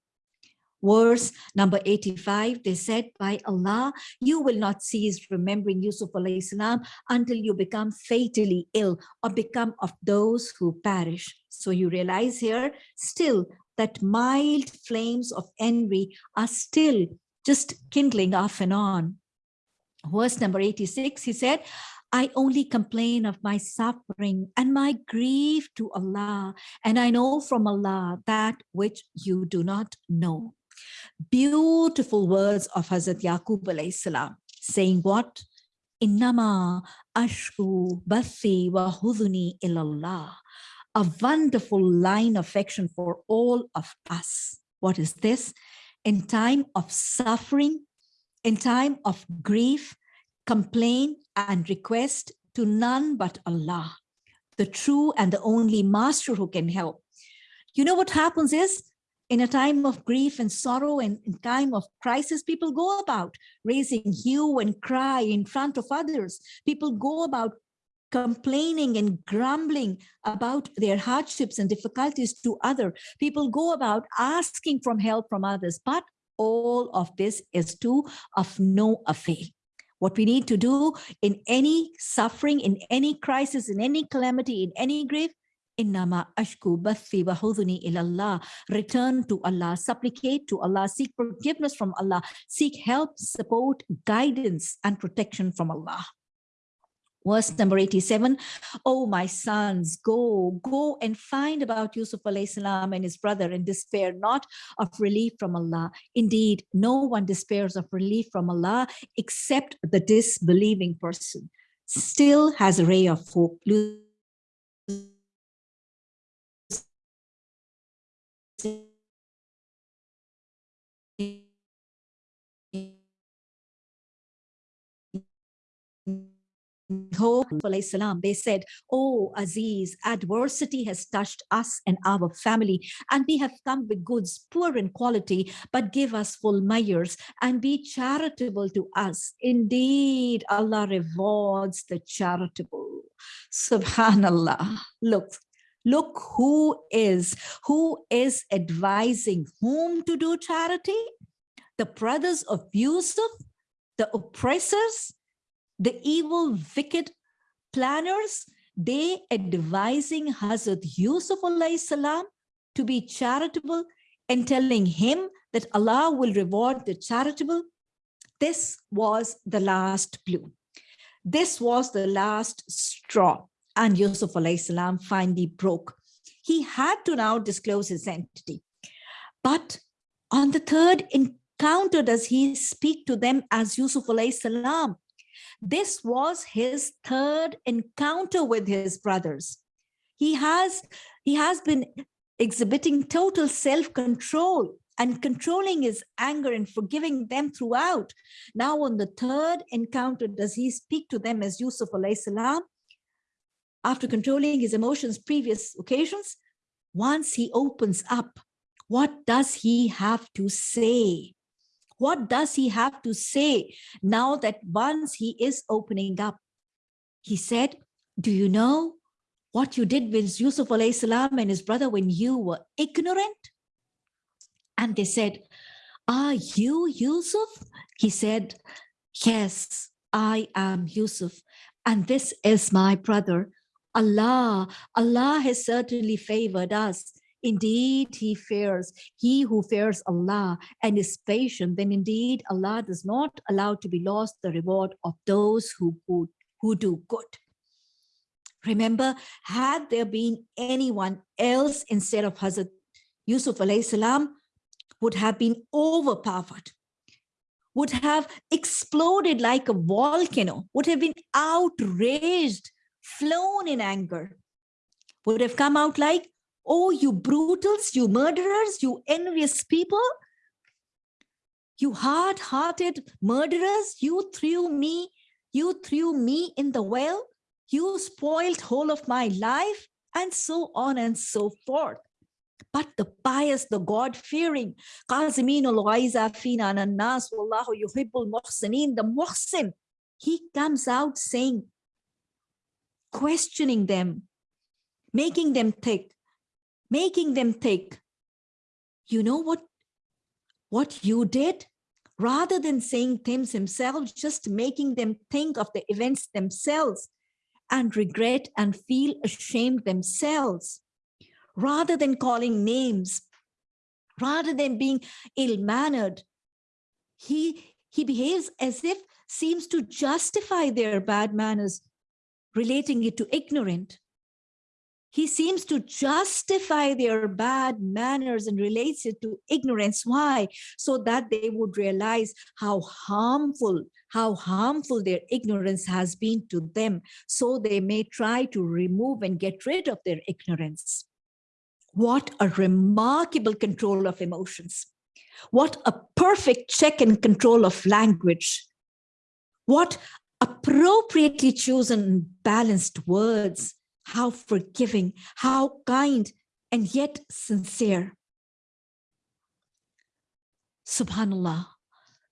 verse number 85 they said by allah you will not cease remembering yusuf salam until you become fatally ill or become of those who perish so you realize here still that mild flames of envy are still just kindling off and on verse number 86 he said I only complain of my suffering and my grief to Allah, and I know from Allah that which you do not know. Beautiful words of Hazrat Yaqub saying what? Innama ashku bathi wa huduni ilallah. A wonderful line of affection for all of us. What is this? In time of suffering, in time of grief, complain and request to none but Allah, the true and the only master who can help. You know what happens is in a time of grief and sorrow and in time of crisis, people go about raising hue and cry in front of others. People go about complaining and grumbling about their hardships and difficulties to other. People go about asking from help from others, but all of this is to of no avail. What we need to do in any suffering, in any crisis, in any calamity, in any grief, Innama ashku bathi wa ilallah. Return to Allah, supplicate to Allah, seek forgiveness from Allah, seek help, support, guidance, and protection from Allah. Verse number 87, Oh, my sons, go, go and find about Yusuf salam and his brother and despair not of relief from Allah. Indeed, no one despairs of relief from Allah except the disbelieving person. Still has a ray of hope they said, Oh Aziz, adversity has touched us and our family, and we have come with goods poor in quality, but give us full measures and be charitable to us. Indeed, Allah rewards the charitable. Subhanallah. Look, look who is, who is advising whom to do charity? The brothers of Yusuf, the oppressors, the evil, wicked planners, they advising Hazrat Yusuf salam to be charitable and telling him that Allah will reward the charitable. This was the last clue. This was the last straw. And Yusuf salam finally broke. He had to now disclose his identity. But on the third encounter, does he speak to them as Yusuf salam? This was his third encounter with his brothers. He has, he has been exhibiting total self-control and controlling his anger and forgiving them throughout. Now on the third encounter, does he speak to them as Yusuf alayhi salam? After controlling his emotions previous occasions, once he opens up, what does he have to say? What does he have to say now that once he is opening up? He said, do you know what you did with Yusuf salam and his brother when you were ignorant? And they said, are you Yusuf? He said, yes, I am Yusuf. And this is my brother. Allah, Allah has certainly favored us. Indeed, he fears, he who fears Allah and is patient, then indeed Allah does not allow to be lost the reward of those who, who, who do good. Remember, had there been anyone else instead of Hazrat Yusuf salam, would have been overpowered, would have exploded like a volcano, would have been outraged, flown in anger, would have come out like Oh, you brutals, you murderers, you envious people, you hard-hearted murderers, you threw me, you threw me in the well, you spoiled whole of my life, and so on and so forth. But the pious, the God-fearing, the muhsin, he comes out saying, questioning them, making them think, making them think, you know what, what you did? Rather than saying things himself, just making them think of the events themselves and regret and feel ashamed themselves. Rather than calling names, rather than being ill-mannered, he, he behaves as if seems to justify their bad manners, relating it to ignorant he seems to justify their bad manners and relates it to ignorance. Why? So that they would realize how harmful, how harmful their ignorance has been to them. So they may try to remove and get rid of their ignorance. What a remarkable control of emotions. What a perfect check and control of language. What appropriately chosen balanced words how forgiving, how kind, and yet sincere. Subhanallah.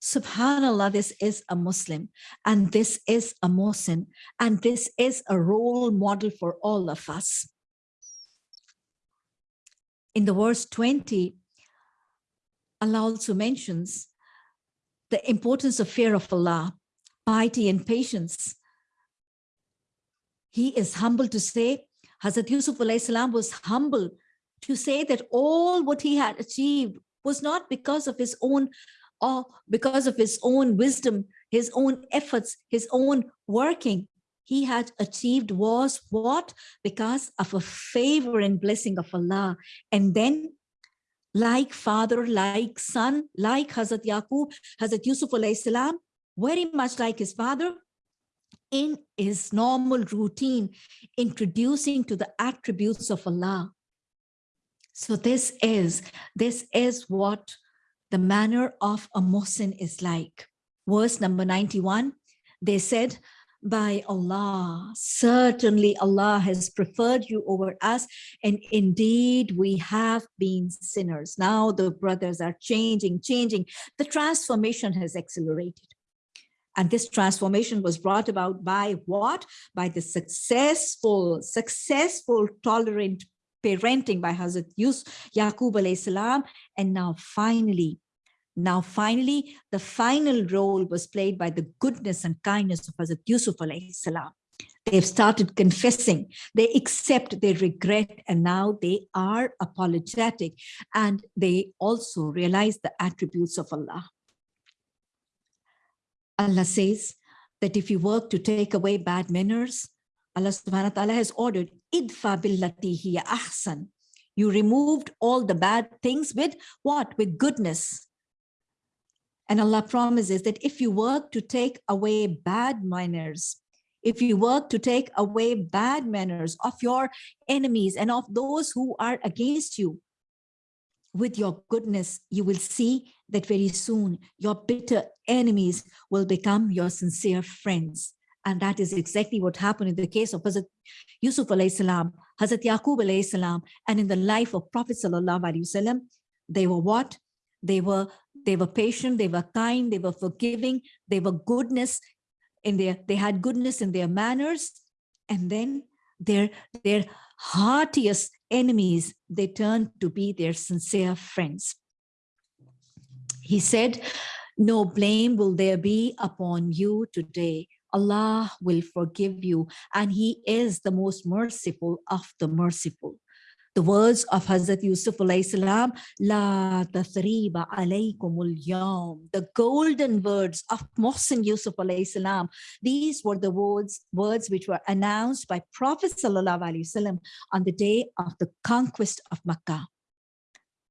Subhanallah, this is a Muslim and this is a Muslim and this is a role model for all of us. In the verse 20, Allah also mentions the importance of fear of Allah, piety and patience, he is humble to say, Hazrat Yusuf was humble to say that all what he had achieved was not because of his own or because of his own wisdom, his own efforts, his own working. He had achieved was what? Because of a favor and blessing of Allah. And then like father, like son, like Hazrat Yaqub, Hazrat Yusuf salam, very much like his father, in his normal routine, introducing to the attributes of Allah. So this is, this is what the manner of a Mohsin is like. Verse number 91, they said, by Allah, certainly Allah has preferred you over us, and indeed we have been sinners. Now the brothers are changing, changing. The transformation has accelerated. And this transformation was brought about by what? By the successful, successful, tolerant parenting by Hazrat Yus, Yaqub alayhi salam. And now finally, now finally, the final role was played by the goodness and kindness of Hazrat Yusuf alayhi salam. They've started confessing, they accept their regret, and now they are apologetic. And they also realize the attributes of Allah. Allah says that if you work to take away bad manners, Allah subhanahu wa ta'ala has ordered, idfa billati hiya ahsan. You removed all the bad things with what? With goodness. And Allah promises that if you work to take away bad manners, if you work to take away bad manners of your enemies and of those who are against you, with your goodness, you will see that very soon your bitter enemies will become your sincere friends. And that is exactly what happened in the case of Hazrat Yusuf alayhi salam, Hazrat Yaqub alayhi salam, and in the life of Prophet sallallahu alayhi wasallam. They were what? They were they were patient, they were kind, they were forgiving, they were goodness in their they had goodness in their manners, and then their their heartiest enemies, they turned to be their sincere friends. He said, no blame will there be upon you today. Allah will forgive you and he is the most merciful of the merciful the words of Hazrat Yusuf alayhi salam, La tathriba alaykumul yawm, the golden words of Mohsin Yusuf alayhi salam. These were the words, words which were announced by Prophet sallallahu on the day of the conquest of Makkah.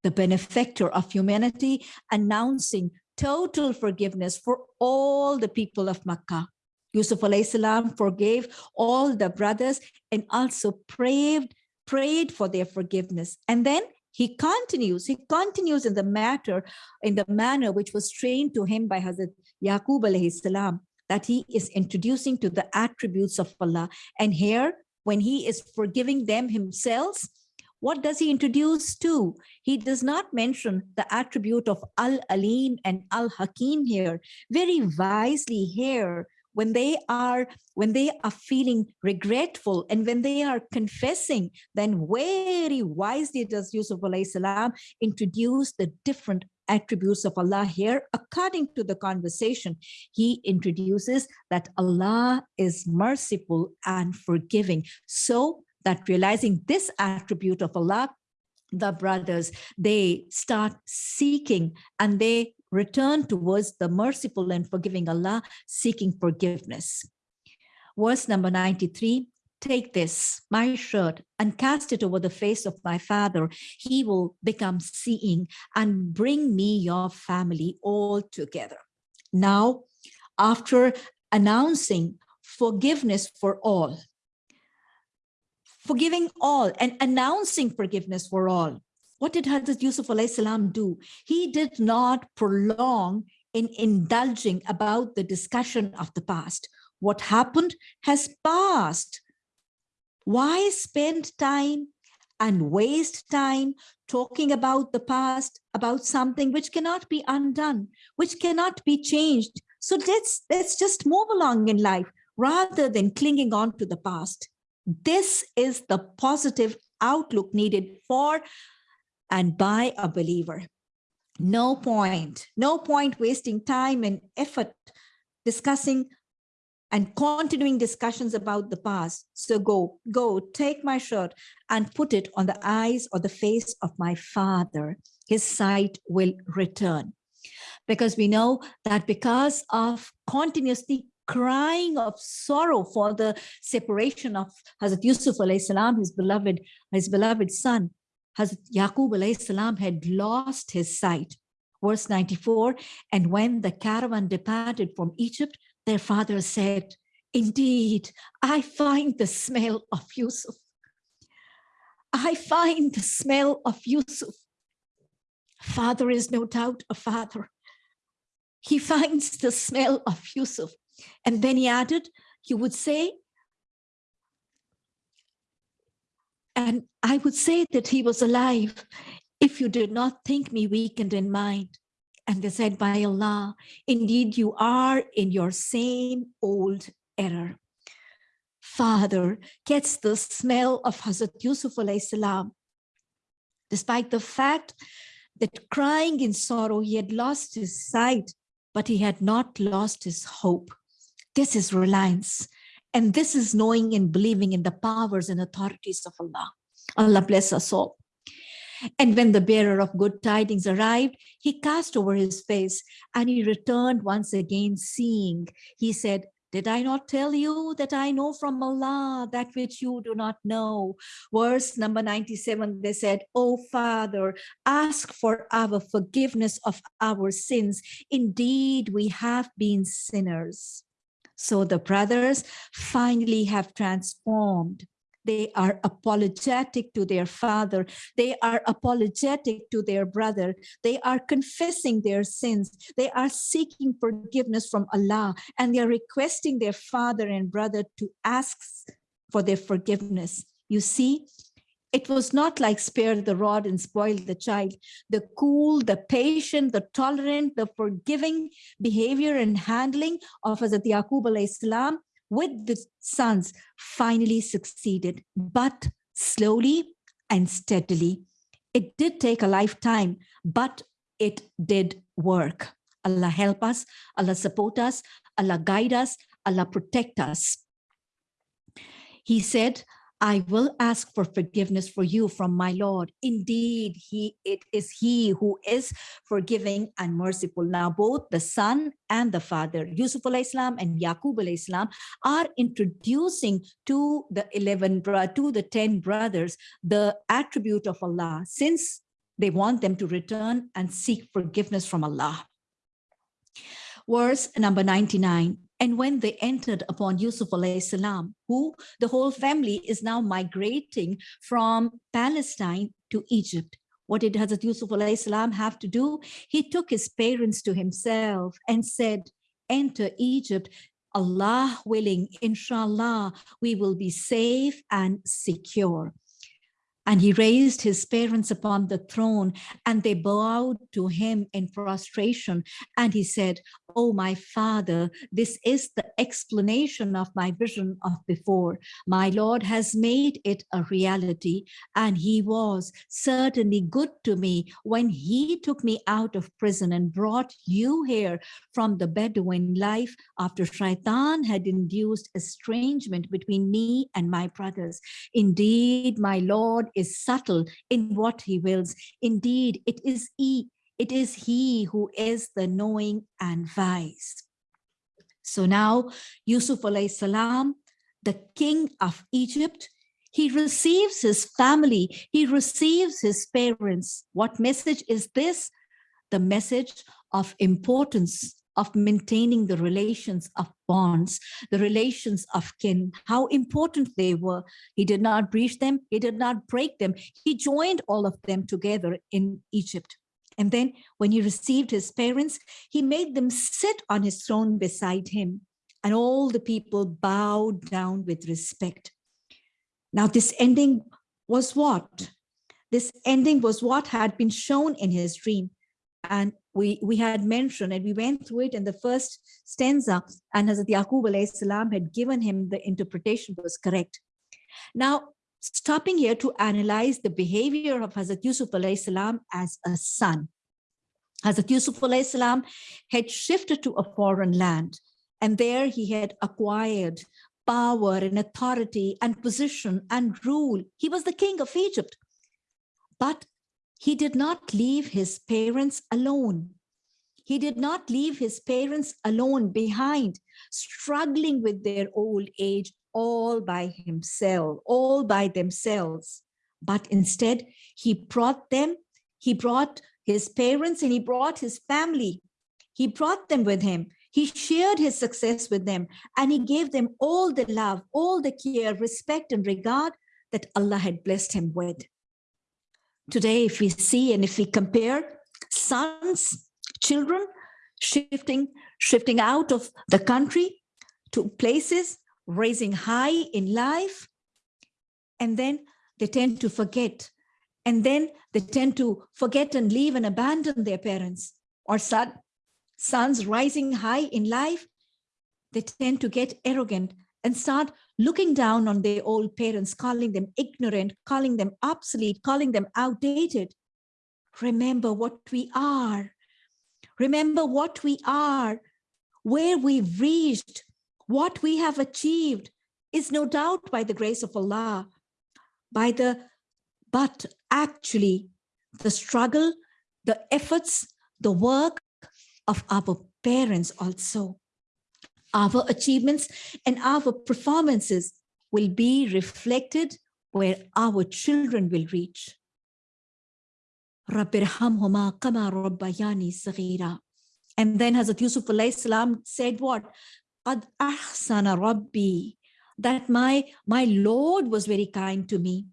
The benefactor of humanity announcing total forgiveness for all the people of Makkah. Yusuf salam forgave all the brothers and also prayed prayed for their forgiveness. And then he continues, he continues in the matter, in the manner which was trained to him by Hazrat Yaqub alayhi salam, that he is introducing to the attributes of Allah. And here, when he is forgiving them himself, what does he introduce to? He does not mention the attribute of Al-Alim and Al-Hakim here. Very wisely here, when they are when they are feeling regretful and when they are confessing then very wisely does yusuf salam introduce the different attributes of allah here. According to the conversation he introduces that allah is merciful and forgiving. So that realizing this attribute of allah the brothers they start seeking and they return towards the merciful and forgiving Allah, seeking forgiveness. Verse number 93, take this, my shirt, and cast it over the face of my father. He will become seeing and bring me your family all together. Now, after announcing forgiveness for all, forgiving all and announcing forgiveness for all, what did Hazrat Yusuf salam do? He did not prolong in indulging about the discussion of the past. What happened has passed. Why spend time and waste time talking about the past, about something which cannot be undone, which cannot be changed. So let's, let's just move along in life rather than clinging on to the past. This is the positive outlook needed for and by a believer. No point, no point wasting time and effort discussing and continuing discussions about the past. So go, go, take my shirt and put it on the eyes or the face of my father. His sight will return. Because we know that because of continuously crying of sorrow for the separation of Hazrat Yusuf salam, his beloved, his beloved son, Hazrat Yaqub had lost his sight. Verse 94, and when the caravan departed from Egypt, their father said, indeed, I find the smell of Yusuf. I find the smell of Yusuf. Father is no doubt a father. He finds the smell of Yusuf. And then he added, you would say, and I would say that he was alive if you did not think me weakened in mind. And they said, by Allah, indeed you are in your same old error. Father gets the smell of Hazrat Yusuf salam, despite the fact that crying in sorrow, he had lost his sight, but he had not lost his hope. This is reliance. And this is knowing and believing in the powers and authorities of Allah. Allah bless us all. And when the bearer of good tidings arrived, he cast over his face and he returned once again seeing. He said, did I not tell you that I know from Allah that which you do not know? Verse number 97, they said, Oh Father, ask for our forgiveness of our sins. Indeed, we have been sinners. So the brothers finally have transformed they are apologetic to their father. They are apologetic to their brother. They are confessing their sins. They are seeking forgiveness from Allah and they are requesting their father and brother to ask for their forgiveness. You see, it was not like spare the rod and spoil the child. The cool, the patient, the tolerant, the forgiving behavior and handling of Hazrat Yaqub salam with the sons finally succeeded, but slowly and steadily. It did take a lifetime, but it did work. Allah help us, Allah support us, Allah guide us, Allah protect us. He said, I will ask for forgiveness for you from my Lord. Indeed, he it is he who is forgiving and merciful. Now, both the son and the father, Yusuf al-Islam and Yaqub al-Islam, are introducing to the 11 to the 10 brothers the attribute of Allah, since they want them to return and seek forgiveness from Allah. Verse number 99 and when they entered upon Yusuf salam, who the whole family is now migrating from Palestine to Egypt, what did Hazrat Yusuf salam have to do? He took his parents to himself and said, enter Egypt, Allah willing, inshallah, we will be safe and secure. And he raised his parents upon the throne and they bowed to him in prostration. And he said, Oh, my father, this is the explanation of my vision of before. My Lord has made it a reality. And he was certainly good to me when he took me out of prison and brought you here from the Bedouin life after Shaitan had induced estrangement between me and my brothers. Indeed, my Lord is subtle in what he wills. Indeed, it is he, it is he who is the knowing and wise. So now Yusuf alayhi salam, the king of Egypt, he receives his family, he receives his parents. What message is this? The message of importance of maintaining the relations of bonds, the relations of kin, how important they were. He did not breach them, he did not break them. He joined all of them together in Egypt. And then when he received his parents, he made them sit on his throne beside him. And all the people bowed down with respect. Now this ending was what? This ending was what had been shown in his dream. And we, we had mentioned and we went through it in the first stanza and Hazrat Yaqub salam had given him the interpretation was correct. Now, stopping here to analyze the behavior of Hazrat Yusuf salam as a son. Hazrat Yusuf salam had shifted to a foreign land and there he had acquired power and authority and position and rule. He was the king of Egypt. But he did not leave his parents alone. He did not leave his parents alone behind, struggling with their old age all by himself, all by themselves. But instead, he brought them, he brought his parents and he brought his family. He brought them with him. He shared his success with them and he gave them all the love, all the care, respect and regard that Allah had blessed him with. Today, if we see and if we compare sons, children shifting, shifting out of the country to places, raising high in life. And then they tend to forget. And then they tend to forget and leave and abandon their parents or son, sons rising high in life. They tend to get arrogant and start looking down on their old parents, calling them ignorant, calling them obsolete, calling them outdated. Remember what we are. Remember what we are, where we've reached, what we have achieved is no doubt by the grace of Allah, by the, but actually the struggle, the efforts, the work of our parents also. Our achievements and our performances will be reflected where our children will reach. And then Hazrat Yusuf salam said what? That my, my Lord was very kind to me.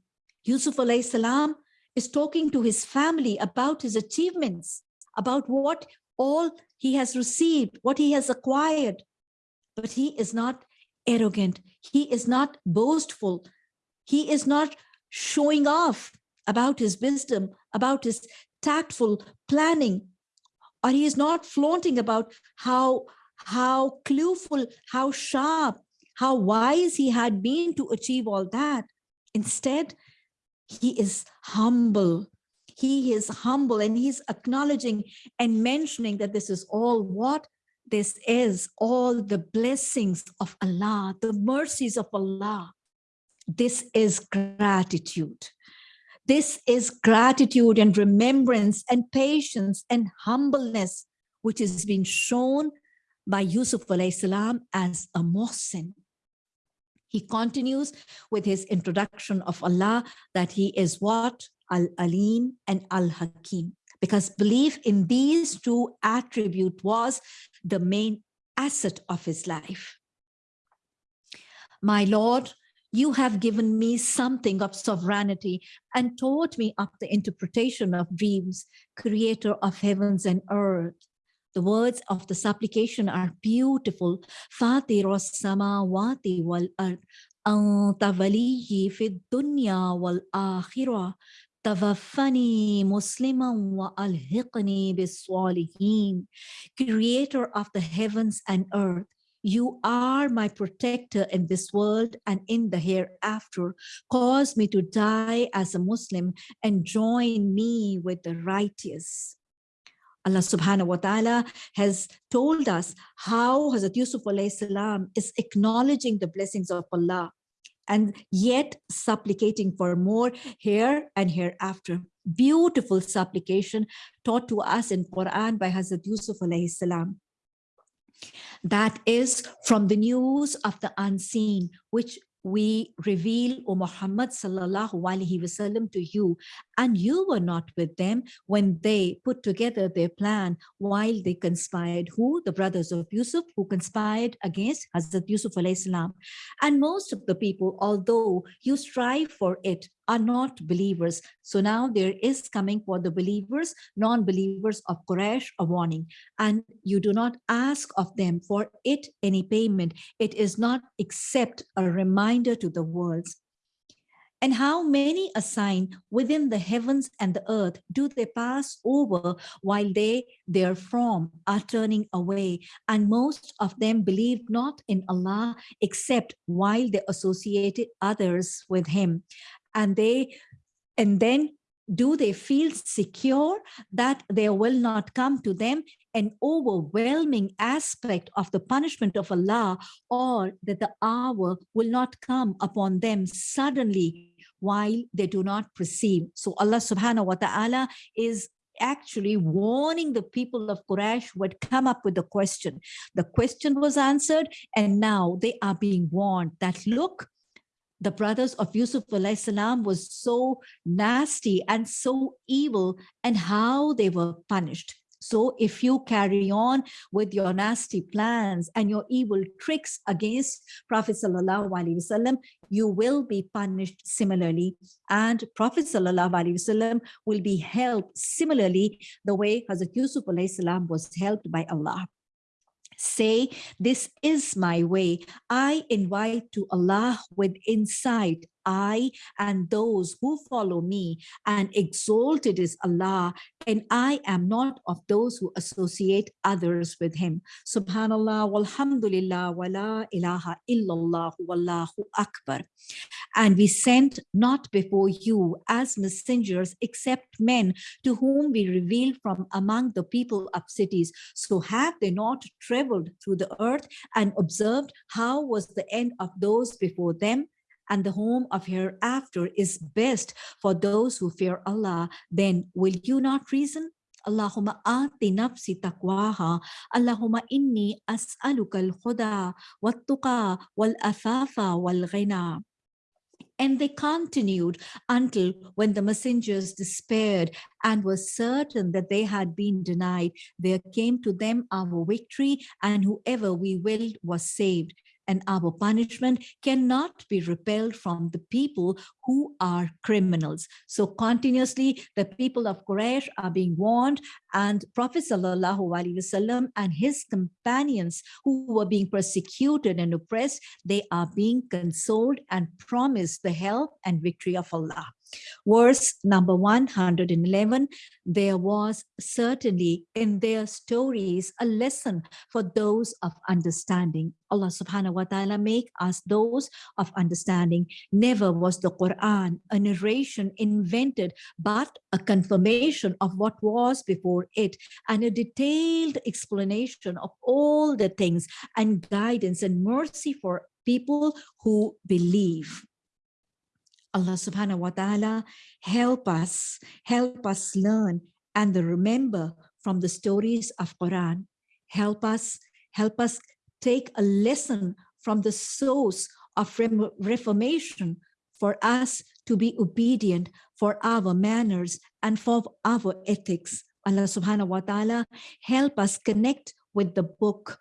Yusuf salam is talking to his family about his achievements, about what all he has received, what he has acquired. But he is not arrogant. He is not boastful. He is not showing off about his wisdom, about his tactful planning, or he is not flaunting about how, how clueful, how sharp, how wise he had been to achieve all that. Instead, he is humble. He is humble and he's acknowledging and mentioning that this is all what? This is all the blessings of Allah, the mercies of Allah. This is gratitude. This is gratitude and remembrance and patience and humbleness, which is being shown by Yusuf salam as a Mohsin. He continues with his introduction of Allah that he is what? Al-Alim and Al-Hakim because belief in these two attributes was the main asset of his life. My Lord, you have given me something of sovereignty and taught me of the interpretation of dreams, creator of heavens and earth. The words of the supplication are beautiful. Fatiros samawati wal ard. Anta waliyi fid dunya wal akhirah. توفني مسلما وألحقني بالصالحين Creator of the heavens and earth you are my protector in this world and in the hereafter. Cause me to die as a Muslim and join me with the righteous. Allah subhanahu wa ta'ala has told us how Hazrat Yusuf salam is acknowledging the blessings of Allah and yet supplicating for more here and hereafter. Beautiful supplication taught to us in Quran by Hazrat Yusuf salam. That is from the news of the unseen, which we reveal, O Muhammad sallallahu alaihi wasallam to you, and you were not with them when they put together their plan while they conspired. Who? The brothers of Yusuf who conspired against Hazrat Yusuf alayhi salam. And most of the people, although you strive for it, are not believers. So now there is coming for the believers, non-believers of Quraysh, a warning. And you do not ask of them for it any payment. It is not except a reminder to the worlds. And how many assign within the heavens and the earth do they pass over while they therefrom are turning away? And most of them believe not in Allah except while they associated others with him and they and then do they feel secure that there will not come to them an overwhelming aspect of the punishment of Allah or that the hour will not come upon them suddenly while they do not perceive. So Allah subhanahu wa ta'ala is actually warning the people of Quraysh who had come up with the question. The question was answered and now they are being warned that look, the brothers of Yusuf salam was so nasty and so evil and how they were punished. So if you carry on with your nasty plans and your evil tricks against Prophet Wasallam, you will be punished similarly. And Prophet Wasallam will be helped similarly the way Hazrat Yusuf Salam was helped by Allah say this is my way. I invite to allah with insight I and those who follow me, and exalted is Allah, and I am not of those who associate others with him. Subhanallah, walhamdulillah, wa la ilaha illallah, wallahu akbar. And we sent not before you as messengers except men to whom we revealed from among the people of cities. So have they not traveled through the earth and observed how was the end of those before them? And the home of hereafter is best for those who fear Allah, then will you not reason? Allahumma ati nafsi taqwaha. Allahumma inni as'aluka al-huda wal-tuqa wal-afafa wal-ghina. And they continued until when the messengers despaired and were certain that they had been denied, there came to them our victory and whoever we willed was saved and our punishment cannot be repelled from the people who are criminals. So continuously, the people of Quraysh are being warned and Prophet Wasallam and his companions who were being persecuted and oppressed, they are being consoled and promised the help and victory of Allah. Verse number 111, there was certainly in their stories a lesson for those of understanding. Allah subhanahu wa ta'ala make us those of understanding. Never was the Quran a narration invented, but a confirmation of what was before it and a detailed explanation of all the things and guidance and mercy for people who believe. Allah subhanahu wa ta'ala help us, help us learn and remember from the stories of Quran. Help us, help us take a lesson from the source of reformation for us to be obedient for our manners and for our ethics. Allah subhanahu wa ta'ala help us connect with the book,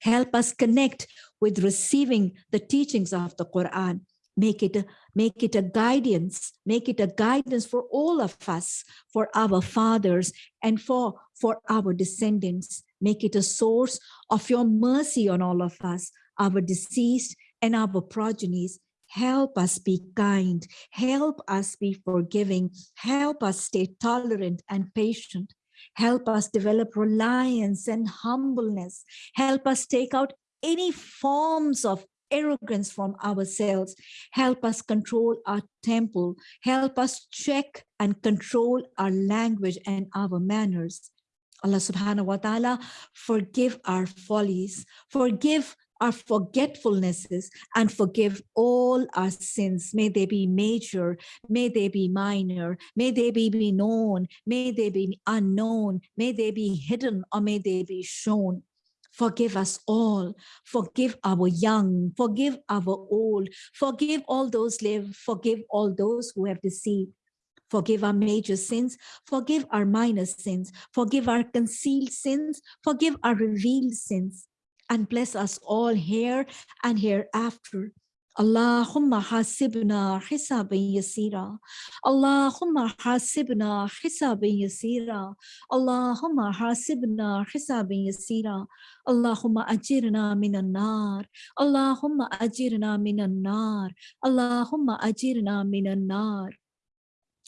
help us connect with receiving the teachings of the Quran make it a, make it a guidance make it a guidance for all of us for our fathers and for for our descendants. Make it a source of your mercy on all of us our deceased and our progenies. Help us be kind. Help us be forgiving. Help us stay tolerant and patient. Help us develop reliance and humbleness. Help us take out any forms of arrogance from ourselves. Help us control our temple. Help us check and control our language and our manners. Allah subhanahu wa ta'ala, forgive our follies, forgive our forgetfulnesses and forgive all our sins. May they be major, may they be minor, may they be known, may they be unknown, may they be hidden or may they be shown. Forgive us all. Forgive our young. Forgive our old. Forgive all those live. Forgive all those who have deceived. Forgive our major sins. Forgive our minor sins. Forgive our concealed sins. Forgive our revealed sins. And bless us all here and hereafter. اللهم حاسبنا حسابا يسيرا. اللهم حاسبنا حسابا يسيرا. اللهم حاسبنا حسابا يسيرا. اللهم أجرنا من النار. اللهم أجرنا من النار. اللهم أجرنا من النار.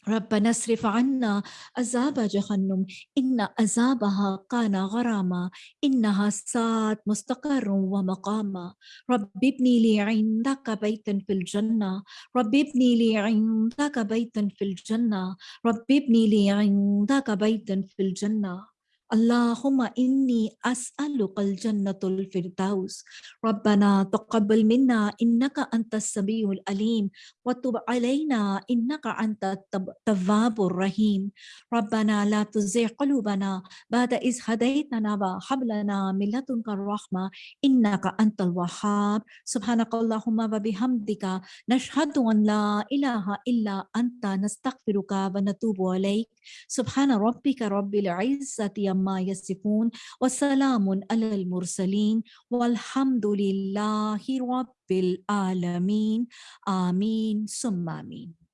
ربنا اصرف عنا عذاب جهنم. إن عذابها كان غراما. إنها ساعت مستقر ومقاما. رب ابني لي عندك بيتا في الجنة. رب ابني لي عندك بيتا في الجنة. رب ابني لي عندك بيتا في الجنة. اللهم إني أسألك الجنة الفردوس. ربنا تقبل منا إنك أنت السميع الأليم وتب علينا إنك أنت التواب الرحيم. ربنا لا تزغ قلوبنا بعد إذ هديتنا وهب لنا من لدنك الرحمة إنك أنت الوهاب. سبحانك اللهم وبحمدك نشهد أن لا إله إلا أنت نستغفرك ونتوب إليك. سبحان ربك رب العزة عما يصفون وسلام على المرسلين والحمد لله رب العالمين. آمين ثم آمين.